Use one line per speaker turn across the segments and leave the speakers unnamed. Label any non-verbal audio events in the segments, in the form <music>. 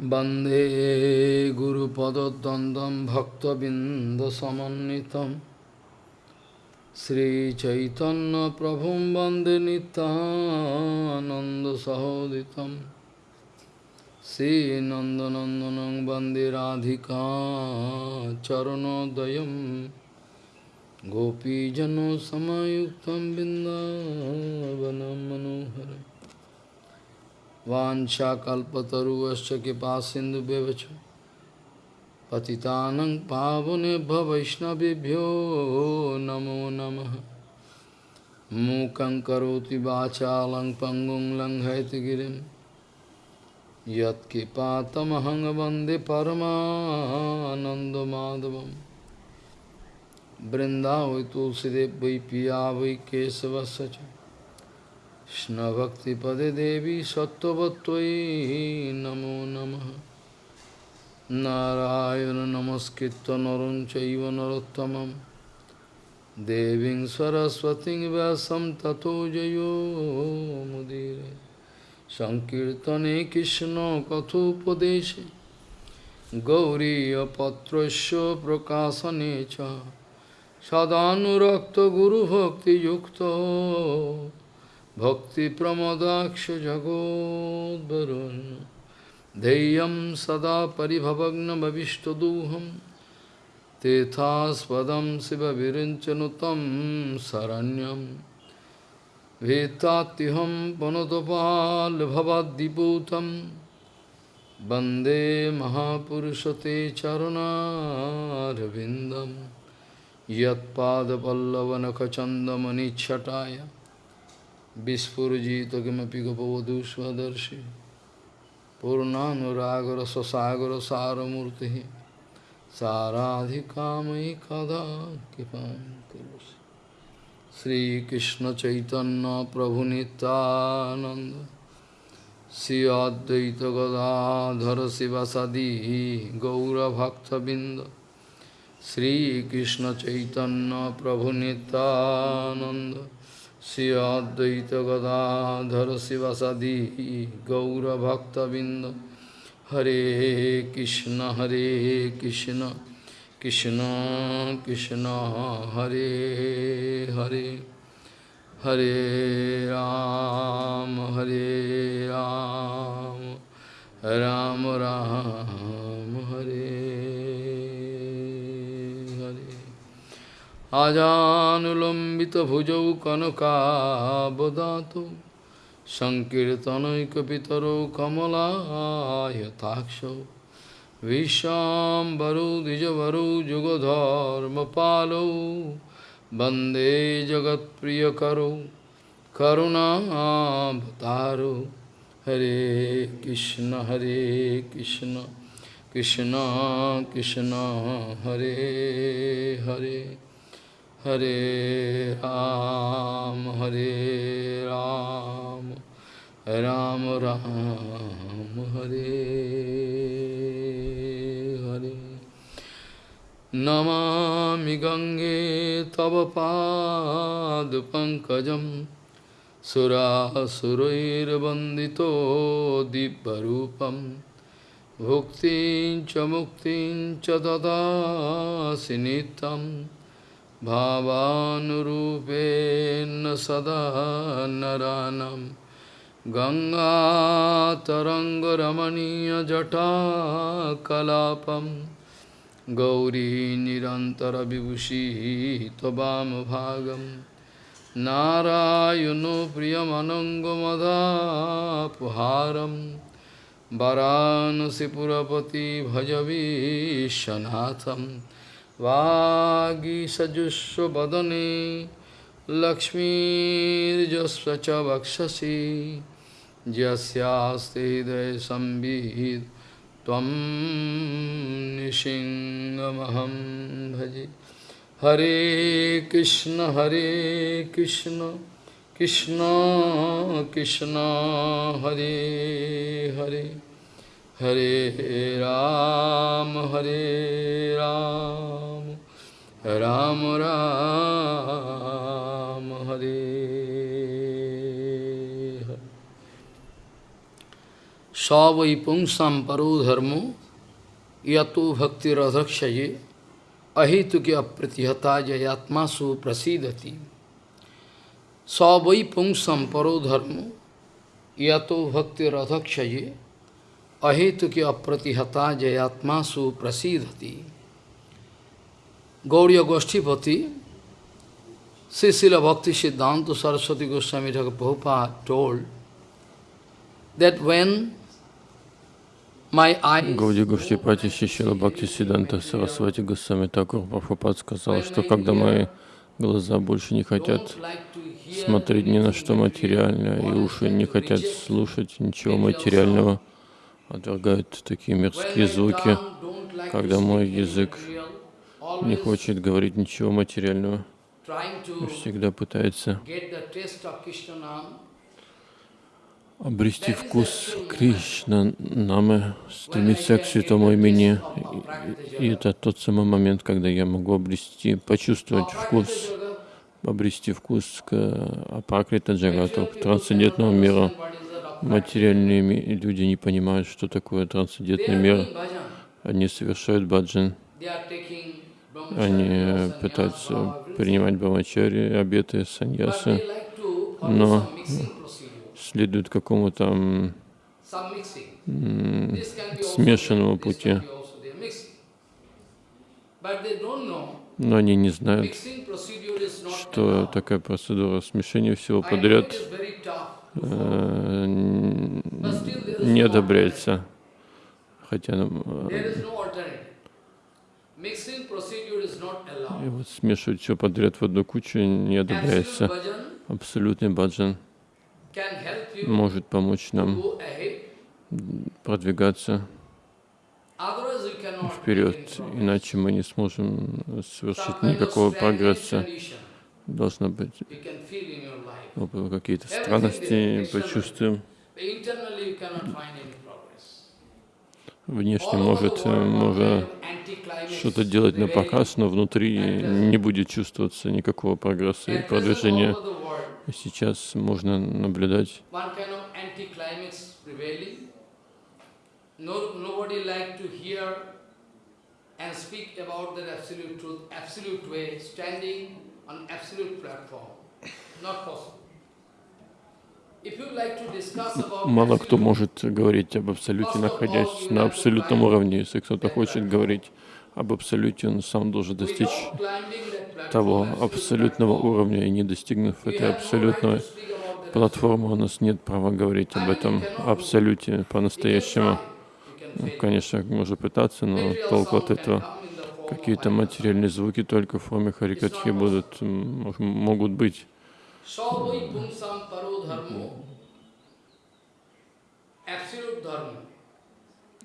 वन्दे गुरुपदद्वन्द्वं भक्तबिन्दसमन्वितं श्रीचैतन्यप्रभुं वन्दे नितानन्दसहोदितं श्रीनन्दनन्दनं वन्दे राधिका चरणोदयं गोपीजनसमयुक्तं बिन्दावनं मनोहरम् वाशा कल्पतरुश्च कृपा सिंधु पति पावने वैष्णवभ्यो नमो नम। मूक करोति वाचा लंग पंगुं लंघयत गिरिं। यत्कृपातमहं वंदे वै पिया वै केशवस्य কৃষ্ণভক্তিপদে দেবী সত্যবত্তই নমো নম। নারায়ণ নমস্কৃত নরম চৈব নরোত্তম দেবী সরস্বতী ব্যাসম তথো জয়োমুদীর সংকীর্তনে কৃষ্ণ কথোপদেশে। গৌরীপত্র প্রকাশনে সদানুরক্ত গুরুভক্তিযুক্ত। भक्तिप्रमदाक्ष जगोद्वरुन् धैर्यं सदा परिभवग्नभविष्टदोहं तेथास्पदं शिवविरिञ्चनुतं शरण्यं वेत्तात्युहं पुनतपाल्भवद्दिपूतं वन्दे महापुरुषते चरुणारविन्दं यत्पादपल्लवनखचन्दमनिच्छटाय विस्फुजित किमपि गपवधू स्वदर्शि पूर्णानुरागर ससागर सारमूर्ति साराधिकामयि कदा कृपा करोसि श्रीकृष्ण चैतन्य प्रभु नित्यानंद श्री अद्वैत गदाधर शिवसदी गौरभक्तबिंद श्रीकृष्ण चैतन्य प्रभु Nityanand Sri Advaita Gadadhar Sivasadi Gaura Bhakta Binda Hare Krishna Hare Krishna Krishna Krishna Hare Hare Hare Ram আজানুলম্বিতভুজৌ কনকাবদাতু সংকীর্তনৈকপিতরৌ কমলায়তাক্ষৌ বিশ্বাম্বরৌ দ্বিজবরৌ যুগধর্মপালৌ বন্দে জগৎপ্রিয়করৌ করুণাবতারৌ হরে কৃষ্ণ হরে কৃষ্ণ কৃষ্ণ কৃষ্ণ হরে Hare Hare Ram, Hare Ram, Ram Ram, Hare Hare. Namami Gange Tava Pad Pankajam Surasurairvandito Dibbarupam Bhuktin Chamuktin Chadada Sinitam भावानुरूपेण सदा नरानं गङ्गातरङ्गरमणीयजटाकलापं गौरी निरन्तरविभूषिः त्ववामभागं नारायणो प्रियमनङ्गमदापुहारं वरानसिपुरपति भजवीशनाथम् वागीसजुस्वदने लक्ष्मीर्जस्व च वक्षसि यस्यास्ते हृदय संविहित त्वं निशिङ्गमहं भजे हरे कृष्ण हरे कृष्ण कृष्ण कृष्ण हरे Hare Ram, Hare Ram, Ram Ram, Hare Hare. Savai pungsam paro dharmo yato bhakti radhakshaye अहितु के अप्रतिहता जयात्मा सुप्रसिदति सवै पुंसम परो धर्म या तो भक्ति रथक्षये apratihata jayatma su prasidati. Gauriya Goshtipati, Sisila Bhakti Siddhanta Saraswati Goswami Thakur Prabhupada told that when
Гауди Гуштипати Шишила Бхакти Сиданта Сарасвати Госвами Такур Прабхупад сказал, что когда мои глаза больше не хотят смотреть ни на что материальное, и уши не хотят слушать ничего материального, отвергают такие мирские звуки, когда мой язык не хочет говорить ничего материального, и всегда пытается обрести вкус Кришна, Намы, стремиться к святому имени. И, это тот самый момент, когда я могу обрести, почувствовать вкус, обрести вкус к Апакрита Джагату, к трансцендентному миру. Материальные люди не понимают, что такое трансцендентный мир. Они совершают баджан. Они пытаются принимать брамачари, обеты, саньясы, но следуют какому-то смешанному пути. Но они не знают, что такая процедура смешения всего подряд э, не одобряется. Хотя э, и вот смешивать все подряд в одну кучу не одобряется. Абсолютный баджан. Может помочь нам продвигаться вперед, иначе мы не сможем совершить никакого прогресса. Должно быть какие-то странности почувствуем. Внешне может, может что-то делать на показ, но внутри не будет чувствоваться никакого прогресса и продвижения. Сейчас можно наблюдать and speak about that absolute truth, absolute way, standing on absolute platform. Not possible. Мало кто может говорить об абсолюте, находясь на абсолютном уровне. Если кто-то хочет говорить об абсолюте, он сам должен достичь того абсолютного уровня, и не достигнув этой абсолютной платформы, у нас нет права говорить об этом абсолюте по-настоящему. Ну, конечно, можно пытаться, но толку от этого какие-то материальные звуки только в форме харикатхи будут, могут быть.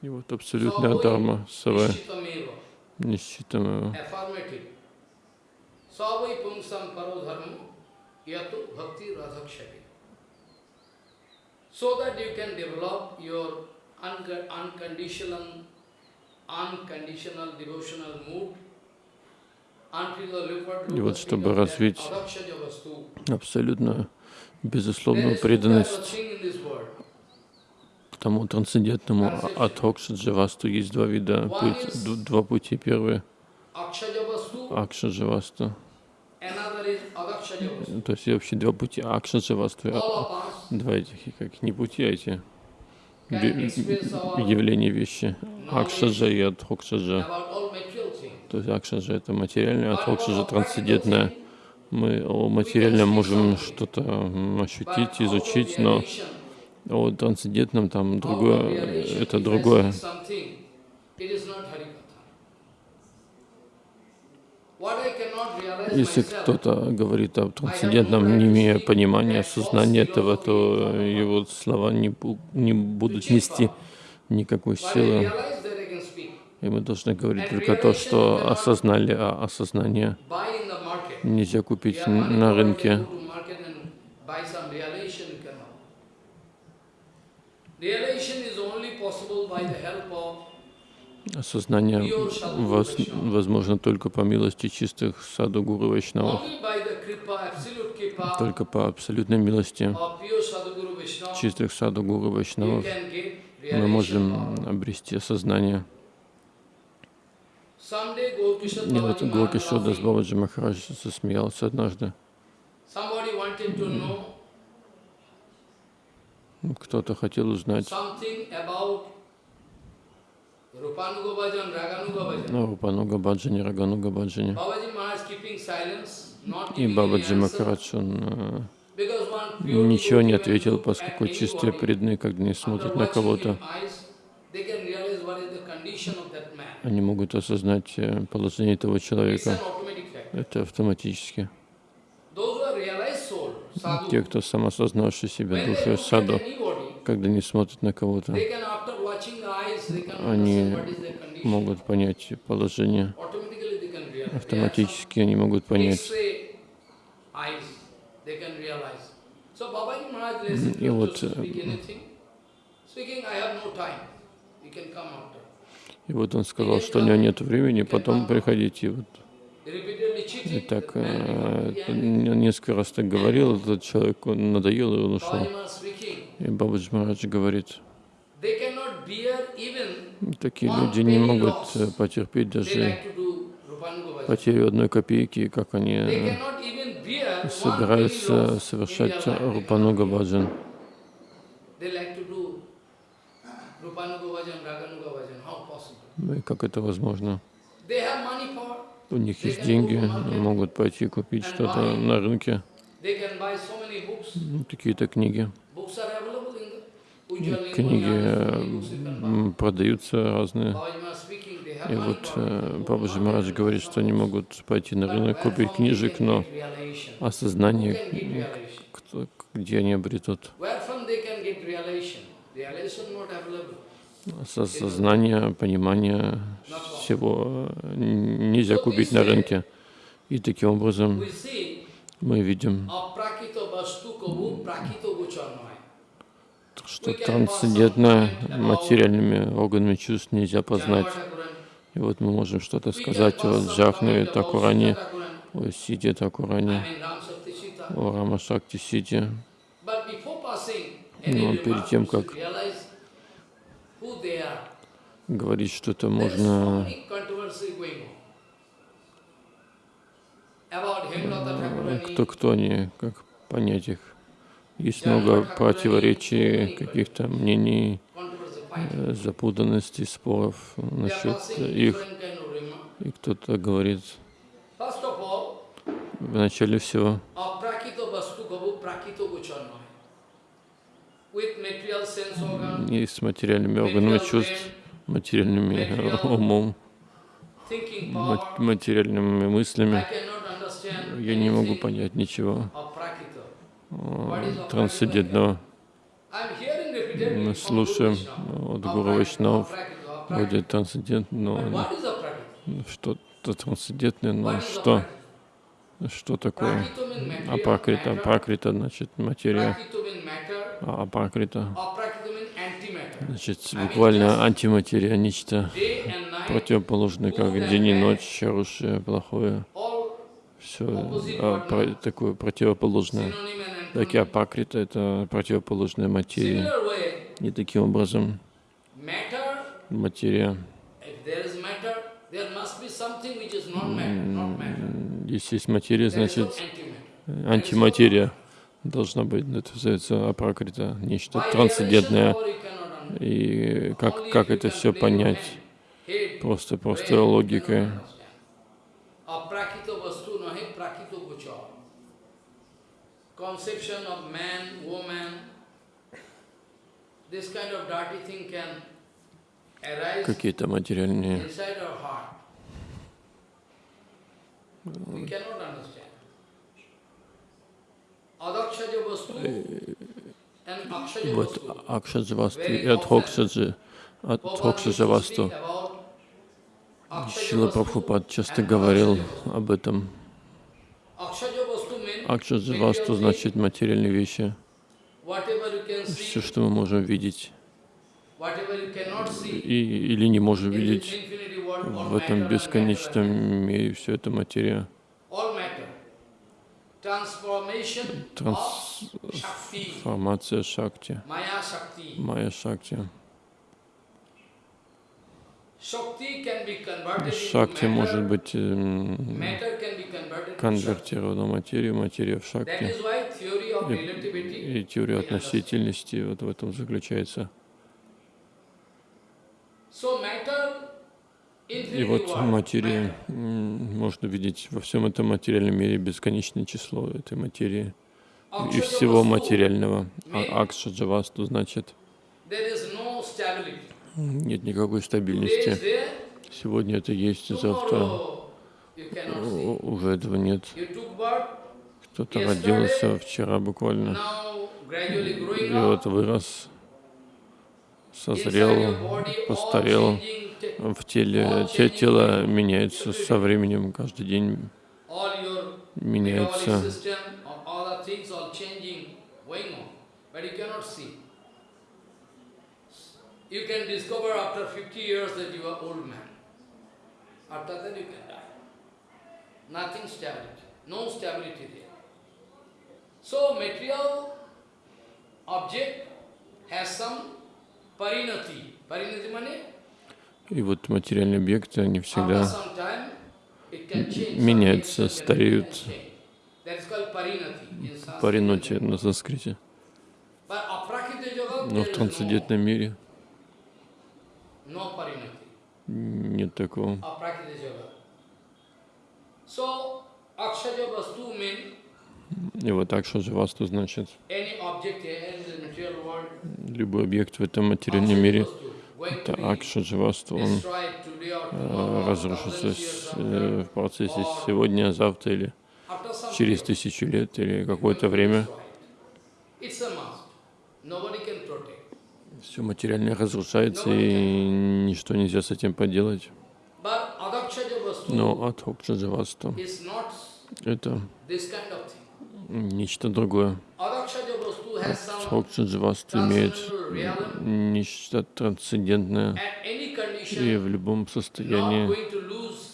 И вот абсолютная дharma, сава, нищитамева. Savai pungsam paro dharma yato bhakti radhakshati. So that you can develop your unconditional, unconditional devotional mood и вот чтобы развить абсолютно безусловную преданность тому трансцендентному Адхокшаджавасту, есть два вида, путь, два пути. Первый — Акшаджавасту, то есть вообще два пути Акшаджавасту, два этих, как не пути, а эти явления вещи. Акшаджа и Адхокшаджа. То есть Акшаджа это материальное, а Адхокшаджа трансцендентное. Мы о материальном можем что-то ощутить, изучить, но о трансцендентном там другое, это другое. Если кто-то говорит о трансцендентном, не имея понимания, осознания этого, то его слова не, не будут нести никакой силы. И мы должны говорить только то, что осознали, а осознание нельзя купить на рынке. Осознание возможно только по милости чистых саду гуру вайшнавов, только по абсолютной милости чистых саду гуру вайшнавов мы можем обрести осознание. И вот Дас
laughing.
Бабаджи Махарадж засмеялся однажды. Кто-то хотел узнать о Рупануга Баджане, Рагануга Баджане. И Бабаджи Махарадж, он э, ничего не ответил, поскольку чистые преданные, когда не смотрят на кого-то,
him eyes, they can realize what is the condition of that man.
Они могут осознать э, положение этого человека. Это автоматически. Те, кто самосознавший себя
at
саду, когда не смотрят на кого-то, они могут понять положение. Автоматически они могут понять. И вот, И вот он сказал, что у него нет времени, потом приходите. Вот. И так э, несколько раз так говорил, этот человек, он надоел, и он ушел. И Бабаджи Марадж говорит, такие люди не могут э, потерпеть даже потерю одной копейки, как они э, собираются совершать Рупануга. Баджан. Ну и как это возможно? У них есть деньги, могут пойти купить что-то на рынке, ну, какие-то книги. Книги э, продаются разные. И вот э, Бабаджи Марадж говорит, что они могут пойти на рынок, купить книжек, но осознание, где они обретут.
Where from they can get realization? Realization not available.
Со- Сознание, понимание всего нельзя купить на рынке. И таким образом мы видим, что трансцендентно материальными органами чувств нельзя познать. И вот мы можем что-то сказать о Джахнаве Такуране, о Сиде Такуране, о Рама Шакти Сиде. Но перед тем, как
realize who they are.
Говорить что-то
is so
можно кто кто они, как понять их. Есть много противоречий, каких-то мнений, э, запутанностей, споров насчет их. И кто-то говорит, в начале всего,
aprakito vastu gabu prakito guchanmaya. With material sense organ,
и с материальными органами чувств, материальными <laughs> умом, материальными мыслями, я не могу понять ничего. трансцендентного. Мы слушаем от Гуру Вайшнав, вроде трансцендентного, что-то трансцендентное, но что? Что такое? Апракрита. Апракрита значит материя,
Prakito means matter.
а апракрита
Aprakito means antimatter.
значит буквально антиматерия, нечто противоположное, как день и ночь, хорошее, плохое, все такое противоположное.
synonym and
Так и апакрита это противоположная материя. И таким образом материя, если есть материя, значит антиматерия должна быть, это называется апракрита, нечто трансцендентное. И как, как это все понять? Просто, просто логикой.
understand. Aprakito vastu nahi prakito gochar. Conception of man, woman, this kind of dirty thing can arise
Какие-то материальные
inside our heart. We cannot understand. Adakshaja vastu and akshaja
Вот. Акшаджавасту и
about Akshaja
Шила Прабхупад часто говорил об этом. Акшаджавасту значит материальные вещи. Все, что мы можем видеть. и, или не можем видеть. в этом бесконечном мире, все это материя.
all matter. Transformation of Shakti,
Трансформация Шакти. Майя Шакти. Шакти может быть
Shakti.
конвертирована в материю, материя в Шакти. И, и теория относительности вот в этом заключается.
So matter,
И вот
world,
материя,
matter.
м, можно видеть во всем этом материальном мире бесконечное число этой материи и всего материального. А Акша Джавасту значит, нет никакой стабильности. Сегодня это есть, завтра уже этого нет. Кто-то родился вчера буквально, и вот вырос, созрел, постарел. В теле, те тело меняется со временем, каждый день меняется.
You can discover after 50 years that you are old man. After that you can die. Nothing stability, no stability there. So material object has some parinati. Parinati means
И вот материальные объекты, они всегда меняются, стареют. париноти на санскрите. Но в трансцендентном мире нет такого. И вот так что же васту значит любой объект в этом материальном мире. Это
to be
акша дживасту, он э, разрушится с- э, в процессе сегодня, завтра или через тысячу лет или какое-то время. Все материальное разрушается и ничто нельзя с этим поделать. Но
not
это нечто другое. Атхокча дживасту имеет нечто трансцендентное и в любом состоянии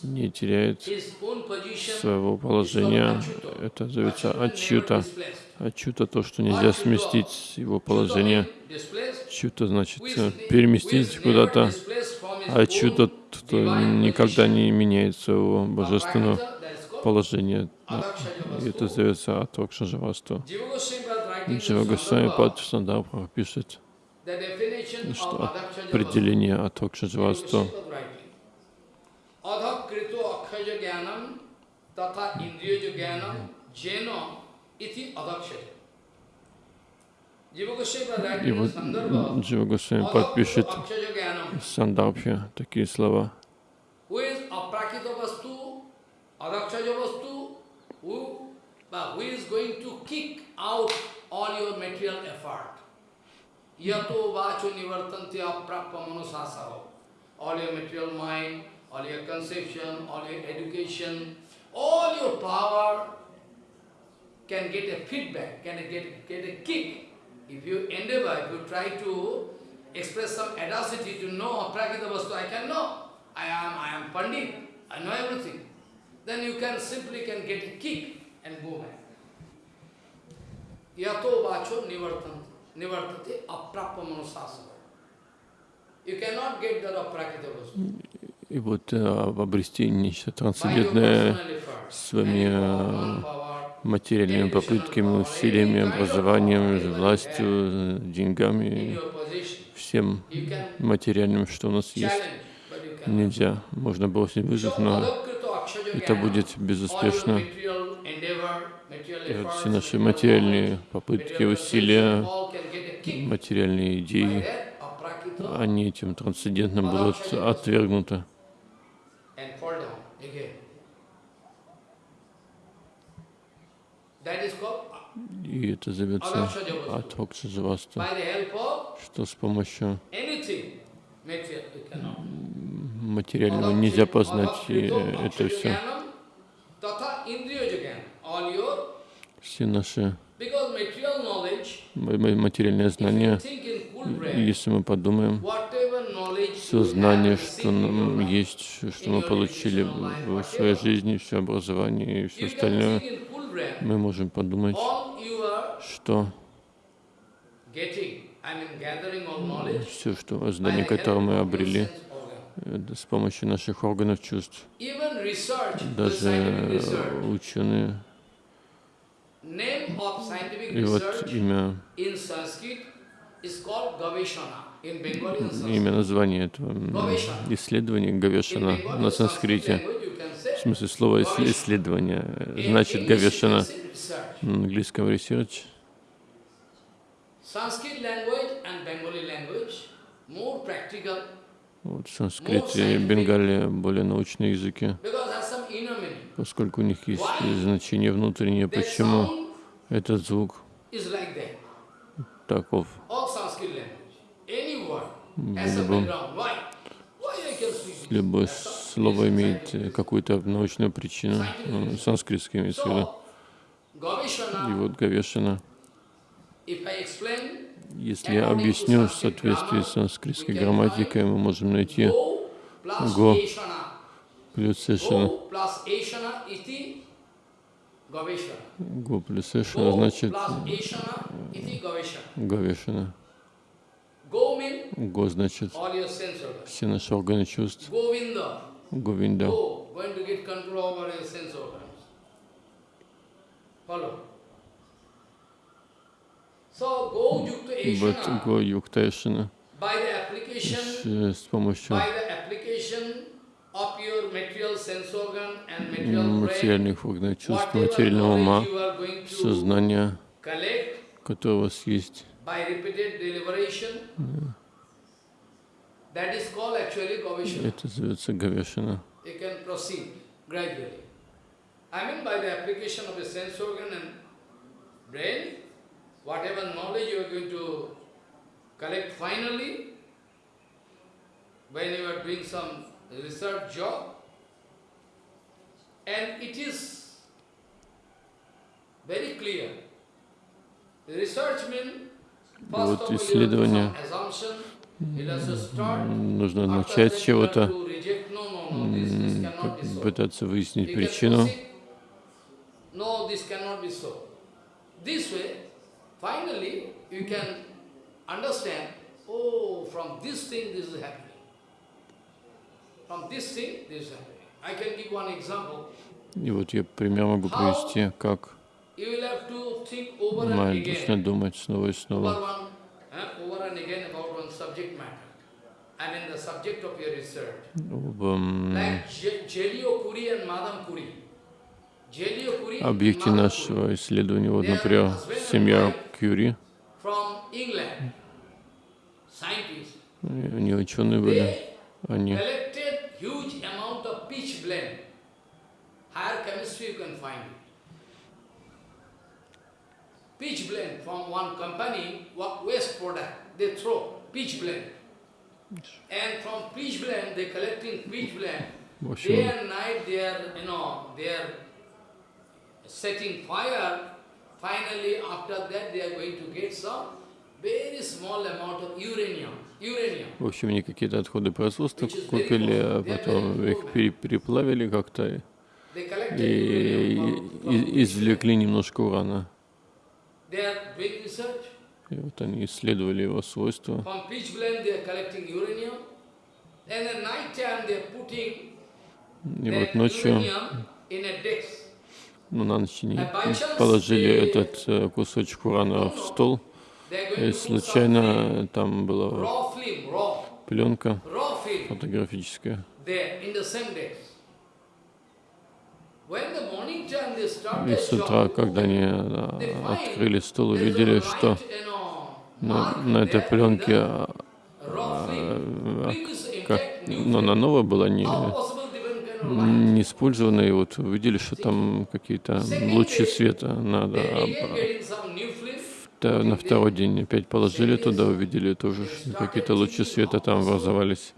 не теряет своего положения. Это ачюта.
displaced.
Ачюта то, что нельзя сместить его положение. Чута значит э, переместить куда-то. А кто
divine
никогда не меняет своего божественного положения. И это
vastu.
зовется Атокша Джива Госвами Падхусандабхава пишет, что определение
Адхокшаджавасту
и вот Джива Госвами
подпишет
в такие слова.
Who is but who is going to kick out all your material effort? yato vacho nivartanti aprappa manusasaro all your material mind all your conception all your education all your power can get a feedback can get get a kick. If you endeavor if you try to express some audacity to know aprakita vastu i can know. I am, I am Pandit, I know everything. Then you can simply can get a kick and go back. Yato vacho nivartati aprappa manusasana. You cannot get that aprakita vastu.
И вот э, обрести нечто трансцендентное своими э, материальными попытками, усилиями, образованием, властью, э, деньгами, всем материальным, что у нас есть. Nельзя. Можно бросить вызов, но это будет безуспешно. Все наши материальные попытки, усилия, материальные идеи, они этим трансцендентным будут отвергнуты. И это зовется Атхокса Джавасту,
by the help of
что с помощью материального нельзя познать это все.
Tata indriya jnana, all your,
Все наши материальные знания, если мы подумаем, все
have
что нам есть, что мы получили в своей жизни, все образование и все остальное, мы можем подумать, что все, что которые
help
мы обрели, с помощью наших органов чувств. Даже э, ученые. И вот имя, имя названия этого исследования Гавешана на санскрите. В смысле слова исследование э, значит Гавешана. На английском research.
Sanskrit language and Bengali language more practical
Вот в санскрите и Бенгале более научные языки, поскольку у них есть значение внутреннее, почему этот звук таков. Любом, любое слово имеет какую-то научную причину, э, санскритский имеется в виду. И вот
explain,
если я объясню в соответствии с санскритской грамматикой, мы можем найти.
Eshana.
плюс Эшана. Го плюс Эшана значит. Гавешана. Го значит все наши органы чувств. Говинда.
go, sense organ and material brain,
материальных органов чувств, материального ума,
knowledge you are going to
сознания,
collect
которое у вас есть, это
proceed gradually. I mean by the application of a sense organ and brain, whatever knowledge you are going to collect finally, when you are doing some research job, and it is very clear. Research means, first
Вот исследование. Нужно начать с чего-то, пытаться выяснить причину.
Finally, you can understand, oh, from this thing this is happening. From this thing this is happening. I can give one example.
И вот я пример могу привести, как Майя
again,
думать снова и снова
eh,
об объекте нашего исследования. Вот, например, семья Э, они ученые были, они
pitch blende from one company, what waste product, they throw pitch blende. And from pitch blende, they collecting pitch blende.
в
Day and night they are, you know, they are setting fire. Finally, after that, they are going to get some very small amount of uranium. Uranium.
в общем, они какие-то отходы производства купили, а потом их пере- переплавили как-то и, извлекли немножко урана. И вот они исследовали его свойства. И вот ночью,
uranium in a disc.
Ну, на ночь они положили этот э, кусочек урана в стол, и случайно там была пленка фотографическая. И с утра, когда они а, открыли стол, увидели, что на, на этой пленке, а, а, как, ну, она
film.
новая была, не, не использованная, и вот увидели, что там какие-то лучи света надо. А, та- на второй день опять положили туда, увидели тоже, какие-то лучи света там образовались,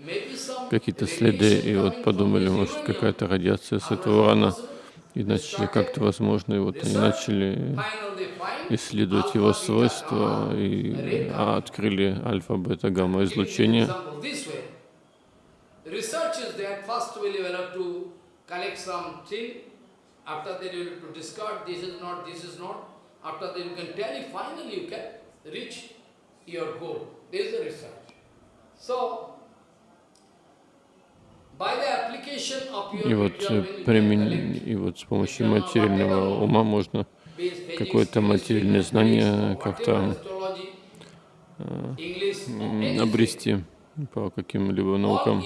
какие-то следы, и вот подумали, может, какая-то радиация с этого урана, и начали как-то возможно, и вот они начали исследовать его свойства и а, открыли альфа, бета, гамма
Giving you
излучение.
Research is that first you will have to collect something, after that you will have to discard this is not, this is not. After that you can tell it, finally you can reach your goal. This is the research. So, application of your
И вот, э, примен... и вот с помощью материального ума можно какое-то материальное знание как-то обрести по каким-либо наукам.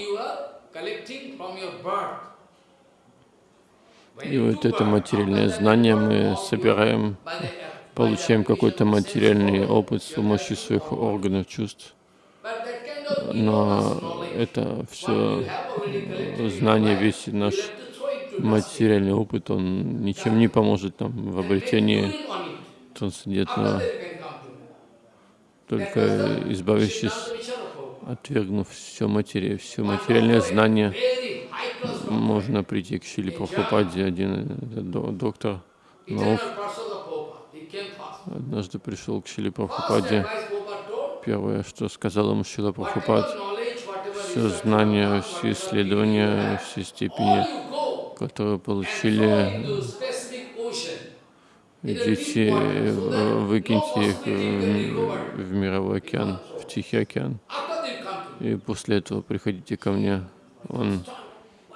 И вот это материальное знание мы собираем, получаем какой-то материальный опыт с помощью своих органов чувств. Но это все знание, весь наш материальный опыт, он ничем не поможет нам в обретении трансцендентного, только избавившись. Отвергнув все материю, все материальное знание, можно прийти к Шили Прабхупаде. Один э, до- доктор наук однажды пришел к Шили Прабхупаде. Первое, что сказал ему Шила Прабхупад, все знания, все исследования, все степени, которые получили, идите, э, выкиньте их в,
recover.
в мировой океан, в Тихий океан. И после этого приходите ко мне. Он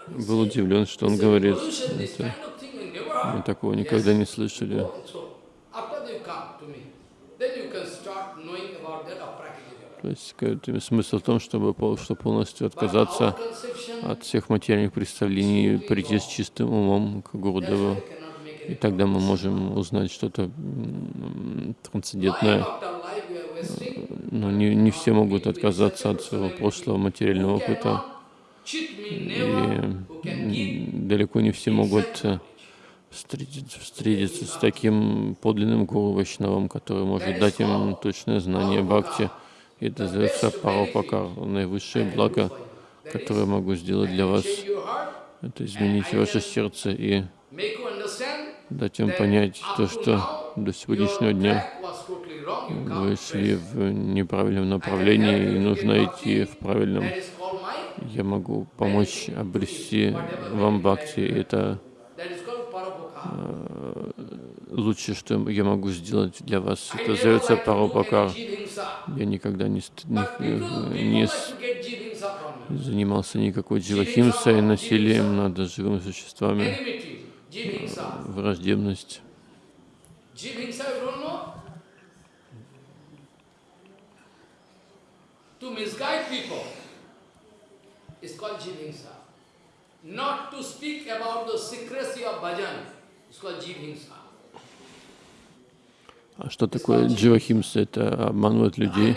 был удивлен, что он говорит. Это, мы такого никогда не слышали. То есть смысл в том, чтобы пол- что полностью отказаться от всех материальных представлений, прийти с чистым умом к
make
И тогда мы можем узнать что-то трансцендентное. Но не, не все могут отказаться от своего прошлого материального опыта. И далеко не все могут э, встретиться, встретиться с таким подлинным гуру Вайшнавом, который может дать им точное знание бхакти. И это называется парапакар, наивысшее благо, которое могу сделать для вас. Это изменить ваше сердце и дать им понять то, что до сегодняшнего дня вы в неправильном направлении, и нужно идти в правильном. Я могу помочь обрести вам бхакти. Это
parapokha.
лучшее, что я могу сделать для вас. Это парапакар.
jivhingsa.
Я никогда не, не, э, не занимался никакой дживахимсой, насилием над живыми существами,
jivhingsa.
враждебность.
Jivhingsa, you don't know? To misguide people is called jivhingsa. Not to speak about the secrecy of bhajan is called jivhingsa.
А что такое дживахимса? Это обманывать людей,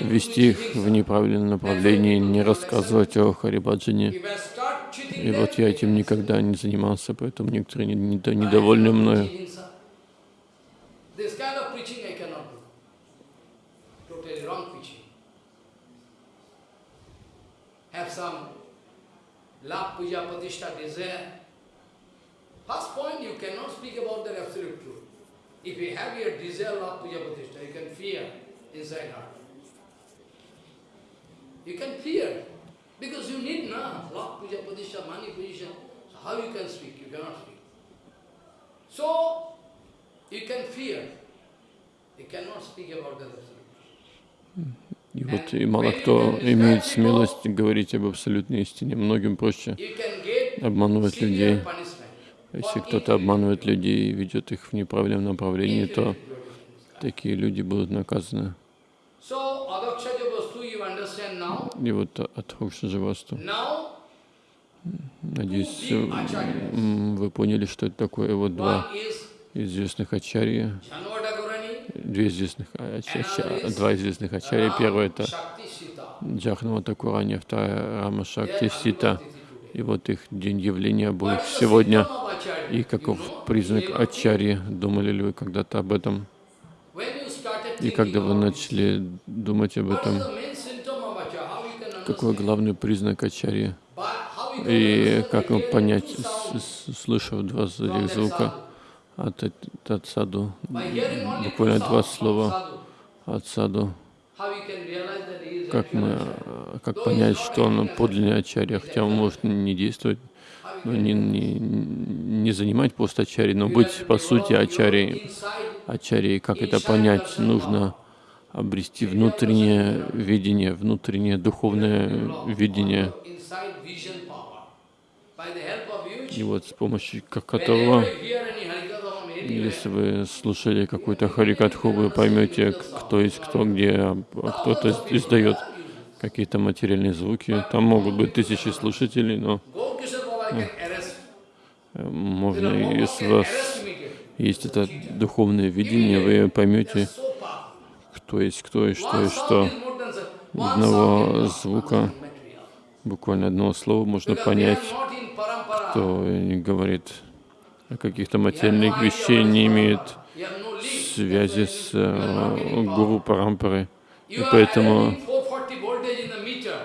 вести их в
jivhingsa.
неправильном направлении, не рассказывать о Харибаджане. И вот я этим никогда не занимался, поэтому некоторые не- недо- недовольны мною.
Have some love, puja, pratishtha, desire. First point, you cannot speak about the absolute truth. If you have your desire, love, puja, pratishtha, you can fear inside heart. You can fear. Because you need na, love, puja, pratishtha, money, position. So how you can speak? You cannot speak. So, you can fear. You cannot speak about the absolute. Hmm.
И вот и мало кто имеет смелость говорить об абсолютной истине. Многим проще обманывать людей. Если кто-то обманывает людей и ведет их в неправильном направлении, то такие люди будут наказаны. И вот от Хокшаджавасту.
Now,
Надеюсь, вы поняли, что это такое. Вот два известных ачарья, две известных ача- ача- два известных ачарья. Первое это. Джахнава Такурани, вторая Рама Шакти Сита. И вот их день явления
the
сегодня. И каков признак ачарьи? Думали ли вы когда-то об этом? И когда вы начали думать об этом, какой главный признак ачарьи? И как понять, слышав два этих звука от, эт- от саду,
only two
буквально два слова от саду, как мы, э, как понять, что он подлинный ачарья, хотя он может не действовать, но
can
не, не, не занимать пост ачарьи, но быть по сути ачарьей. Ачарьей, как это понять? Нужно обрести внутреннее видение, внутреннее духовное видение. и вот с помощью ко- которого, если вы слушали какую-то харикатху, вы поймете, кто есть кто, где а кто-то издает какие-то материальные звуки. Там могут быть тысячи слушателей, но э, можно, если у вас есть это духовное видение, вы поймете, кто есть кто и что и что. Одного звука, буквально одного слова можно понять, кто говорит каких-то материальных вещей, не
link.
связи с э, гуру Парампары. И поэтому
having 440 voltage in the meter,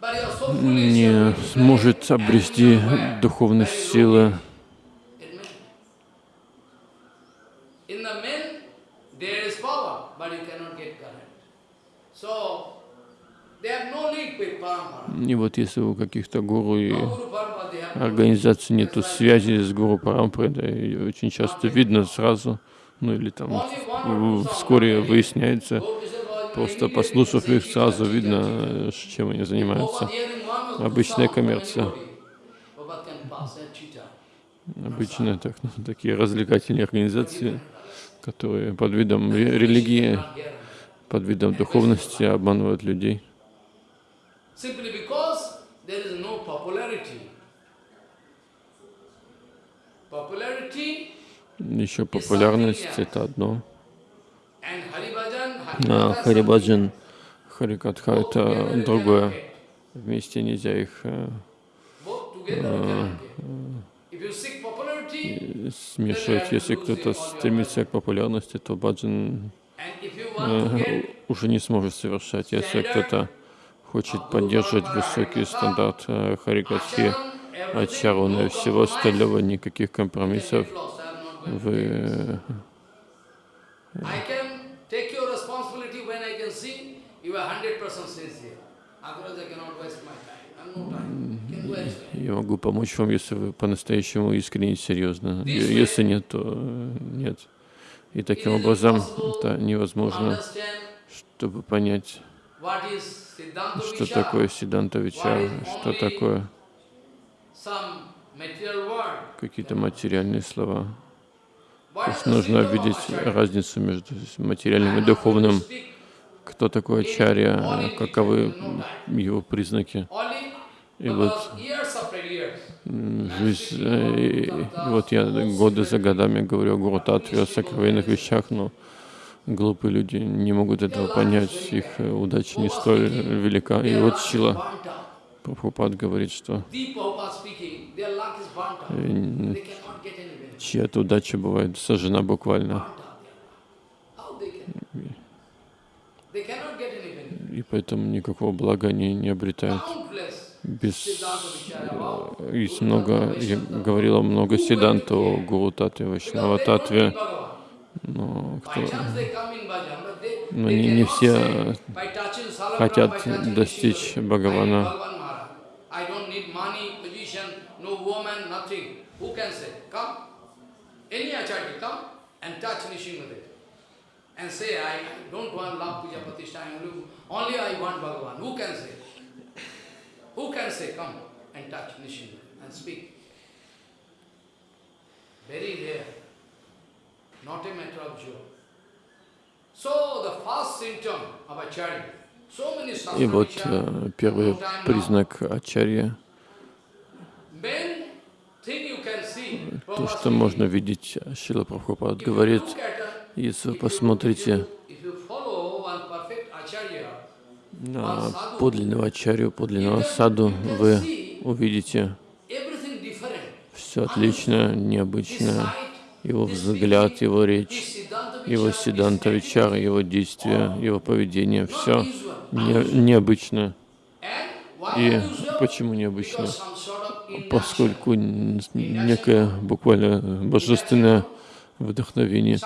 but you are so foolish, you
не сможет обрести
low
силы. И вот если у каких-то гуру и Организаций нету связи с гуру Парампарой, да, и очень часто видно сразу, ну или там вскоре выясняется, просто послушав их, сразу
"Chitta,
видно, э, чем они
chitta."
занимаются. Обычная коммерция. Обычно так, ну, такие развлекательные организации, которые под видом ре- религии, под видом духовности обманывают людей. Еще популярность — это одно, а Харибаджан, Харикатха — это другое. Вместе нельзя их э,
seek popularity,
смешивать. Если кто-то стремится к популярности, то баджан э, уже не сможет совершать. Если кто-то хочет поддерживать высокий стандарт э, Харикатхи,
no
всего остального, никаких компромиссов, вы э,
I can take your responsibility when I can see you are 100% sincere. Otherwise, I cannot waste my time. I have no time. Can waste it.
я могу помочь вам, если вы по-настоящему искренне и серьезно. Если нет, то э, нет. И таким образом это невозможно, чтобы понять, что такое Сиданта Вичара, что такое. Какие-то материальные слова. То есть нужно видеть разницу между материальным и духовным. Кто такой ачарья, каковы его признаки. И вот жизнь, э, и, и вот я годы за годами говорю о Гуру Татве, о сокровенных вещах, но глупые люди не могут этого понять, их э, удача не столь велика. И вот
out.
Прабхупад говорит, что чья-то удача бывает сожжена буквально. И поэтому никакого блага они не обретают. Без... Э, Есть много, я говорила много седанта о Гуру Татве, Вайшнава Татве, но кто... Но не, не все хотят достичь Бхагавана.
no woman, nothing. Who can say? Come. Any acharya come and touch Nishingadev. And say, I don't want love puja pratishtha, I only, only I want Bhagavan. Who can say? Who can say, come and touch Nishingadev and speak? Very rare. Not a matter of joke. So the first symptom of acharya, so many
И вот
sastra
э, первый признак ачарья, то, что можно видеть, Шила Прабхупад говорит, если вы посмотрите на подлинного ачарью, подлинного саду, вы увидите все отлично, необычно. Его взгляд, его речь, его сиданта вичара, его действия, его поведение, все
usual.
необычно. И почему необычно? Поскольку некое буквально божественное вдохновение,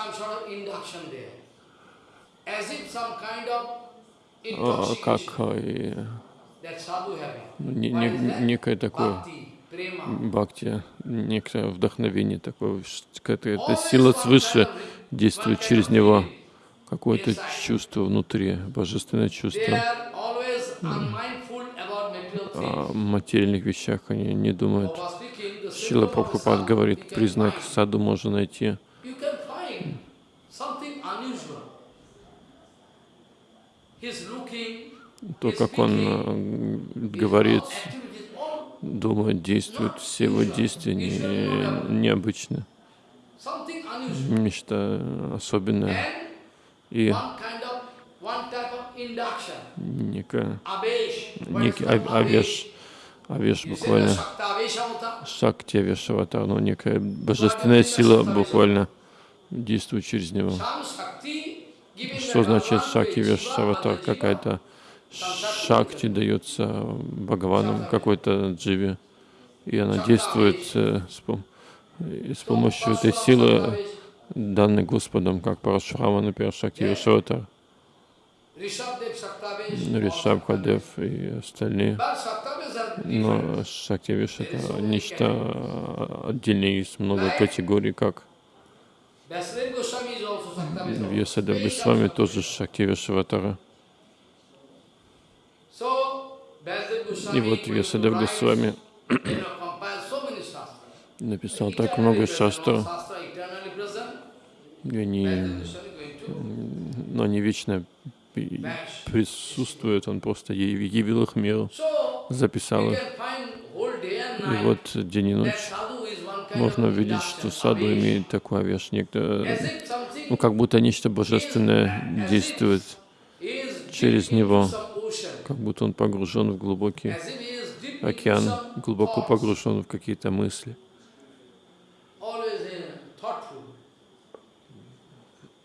а, как
intoxication
и, ну, некое такое бхакти, некое вдохновение такое, какая-то сила свыше действует через него, какое-то чувство внутри, божественное чувство. О
things.
материальных вещах, они не думают. Шила
a
Прабхупад говорит, признак саду можно найти. То, как он говорит, думает, действует, все его действия не, необычны. Нечто особенное. И
is
некий авеш, авеш
say the
буквально, шакти авешаватар, ну некая божественная сила буквально действует через него. Что значит шакти
way,
вешаватар?
Jiva,
Какая-то шакти дается Бхагаваном, какой-то дживе, и она действует э, с, помощью этой силы, данной Господом, как Парашурама, например, Шакти
Rishabdev, Shaktavesh,
Ришабхадев и остальные. Но Шакти Виш это нечто отдельное, есть много категорий, как. Вьясадев Госвами тоже Шакти Вишаватара.
So, Vasudev Goswami
И вот Вьясадев Госвами написал так много
present.
и они, но они вечно и присутствуют, он просто явил их миру, записал их. И вот день и ночь можно увидеть, что саду имеет такой
something
ну как будто нечто божественное действует через него, как будто он погружен в глубокий океан, глубоко погружен в какие-то мысли.
always uh, thoughtful.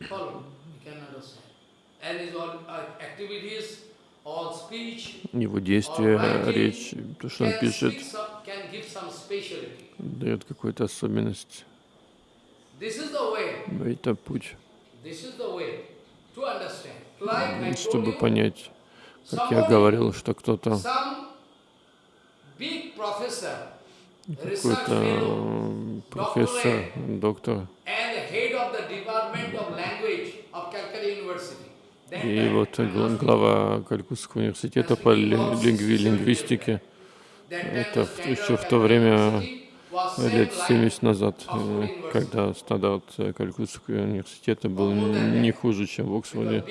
Follow, you can understand. And his all uh, activities, all speech,
Его действия, речь, то, что он пишет, дает какую-то особенность. Это путь, чтобы понять, как я говорил, что кто-то, какой-то э, профессор, доктор, И вот гла- глава Калькутского университета по ли- лингви- лингвистике, это еще в то время, лет
like
70 назад, э, когда стандарт э, Калькутского университета был не хуже, чем в Оксфорде,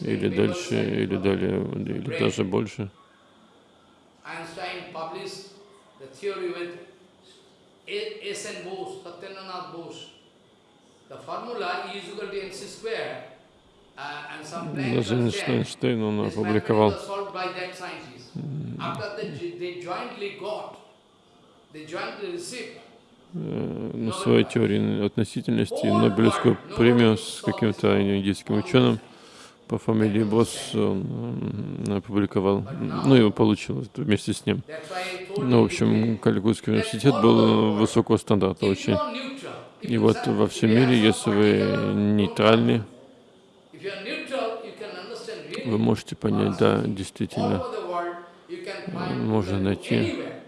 или дальше, или далее, или даже больше.
The formula E is equal to mc square uh, and some blank
Даже
was there.
Эйнштейн он опубликовал. э, на своей теории относительности Нобелевскую премию с каким-то индийским ученым по фамилии Босс он опубликовал, ну его получил вместе с ним. Ну, в общем, Калькутский университет был высокого стандарта очень. И вот во всем мире, если вы нейтральны, вы можете понять, да,
all
действительно,
over the world, you can find
можно найти,
anywhere.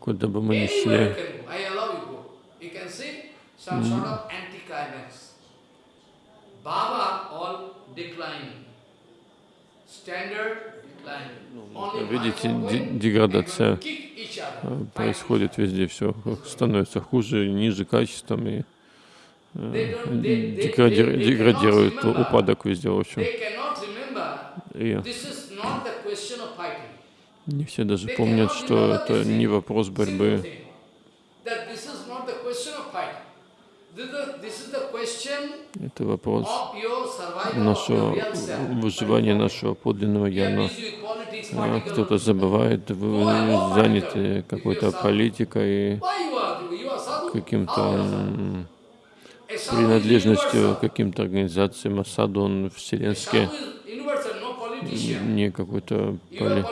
куда бы мы ни шли,
can go. I allow you go. You can see some sort of anticlimax. Baba all declining. Standard declining. Only
видите, деградация
and kick each other.
э,
Fight.
происходит везде, все становится хуже, ниже качеством и деградирует, упадок везде, в общем. И не все даже помнят, что это не вопрос борьбы, это вопрос нашего выживания нашего подлинного я, а, кто-то забывает, вы заняты какой-то политикой, каким-то принадлежностью к каким-то организациям, Асаду он вселенский, не какой-то поли-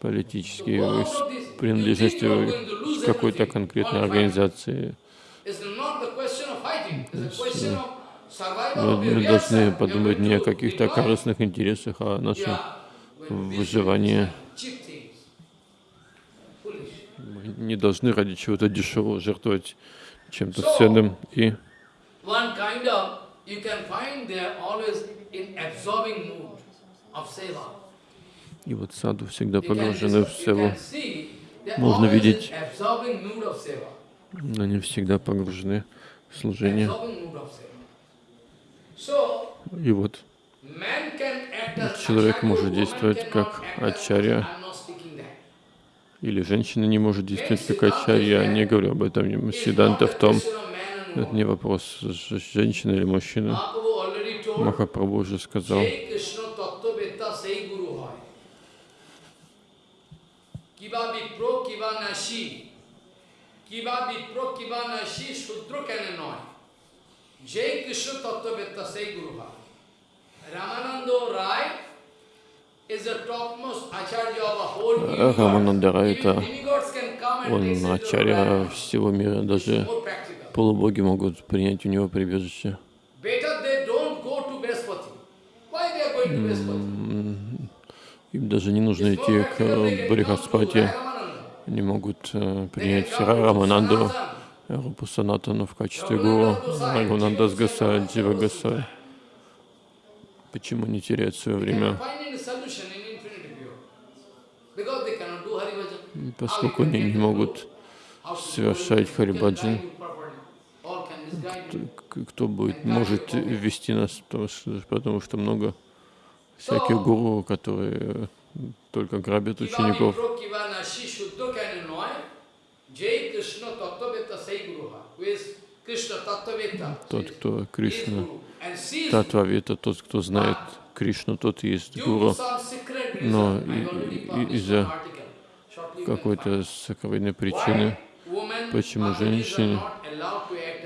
политический,
all
с принадлежностью к какой-то
everything,
конкретной организации. Мы, мы должны подумать не о каких-то корыстных интересах, а о нашем выживании. Мы не должны ради чего-то дешевого жертвовать чем-то ценным. И
One kind of, you can find they are always in absorbing mood of seva.
И вот саду всегда погружены в севу. Можно видеть. Они всегда погружены в служение. И вот Человек может действовать как ачарья. Или женщина не может действовать как ачарья. Я не говорю об этом.
Not
в том, это не вопрос, женщина или мужчина. Махапрабху уже сказал. Рамананда Рай это он ачарья всего мира, даже. Полубоги могут принять у него прибежище. Им даже не нужно идти к э, Брихаспати. Они могут э, принять Рамананду. Рупу Санатану в качестве гуру, Рагунандас Гасай, Джива Гасай. Почему не терять свое время? Поскольку они не могут совершать Харибаджан, к- кто будет, может вести нас, потому что, потому что много всяких гуру, которые только грабят учеников. Тот, кто Кришна, Татвавита, тот, кто знает Кришну, тот и есть гуру. Но из-за Какой-то сокровенной причины, почему женщине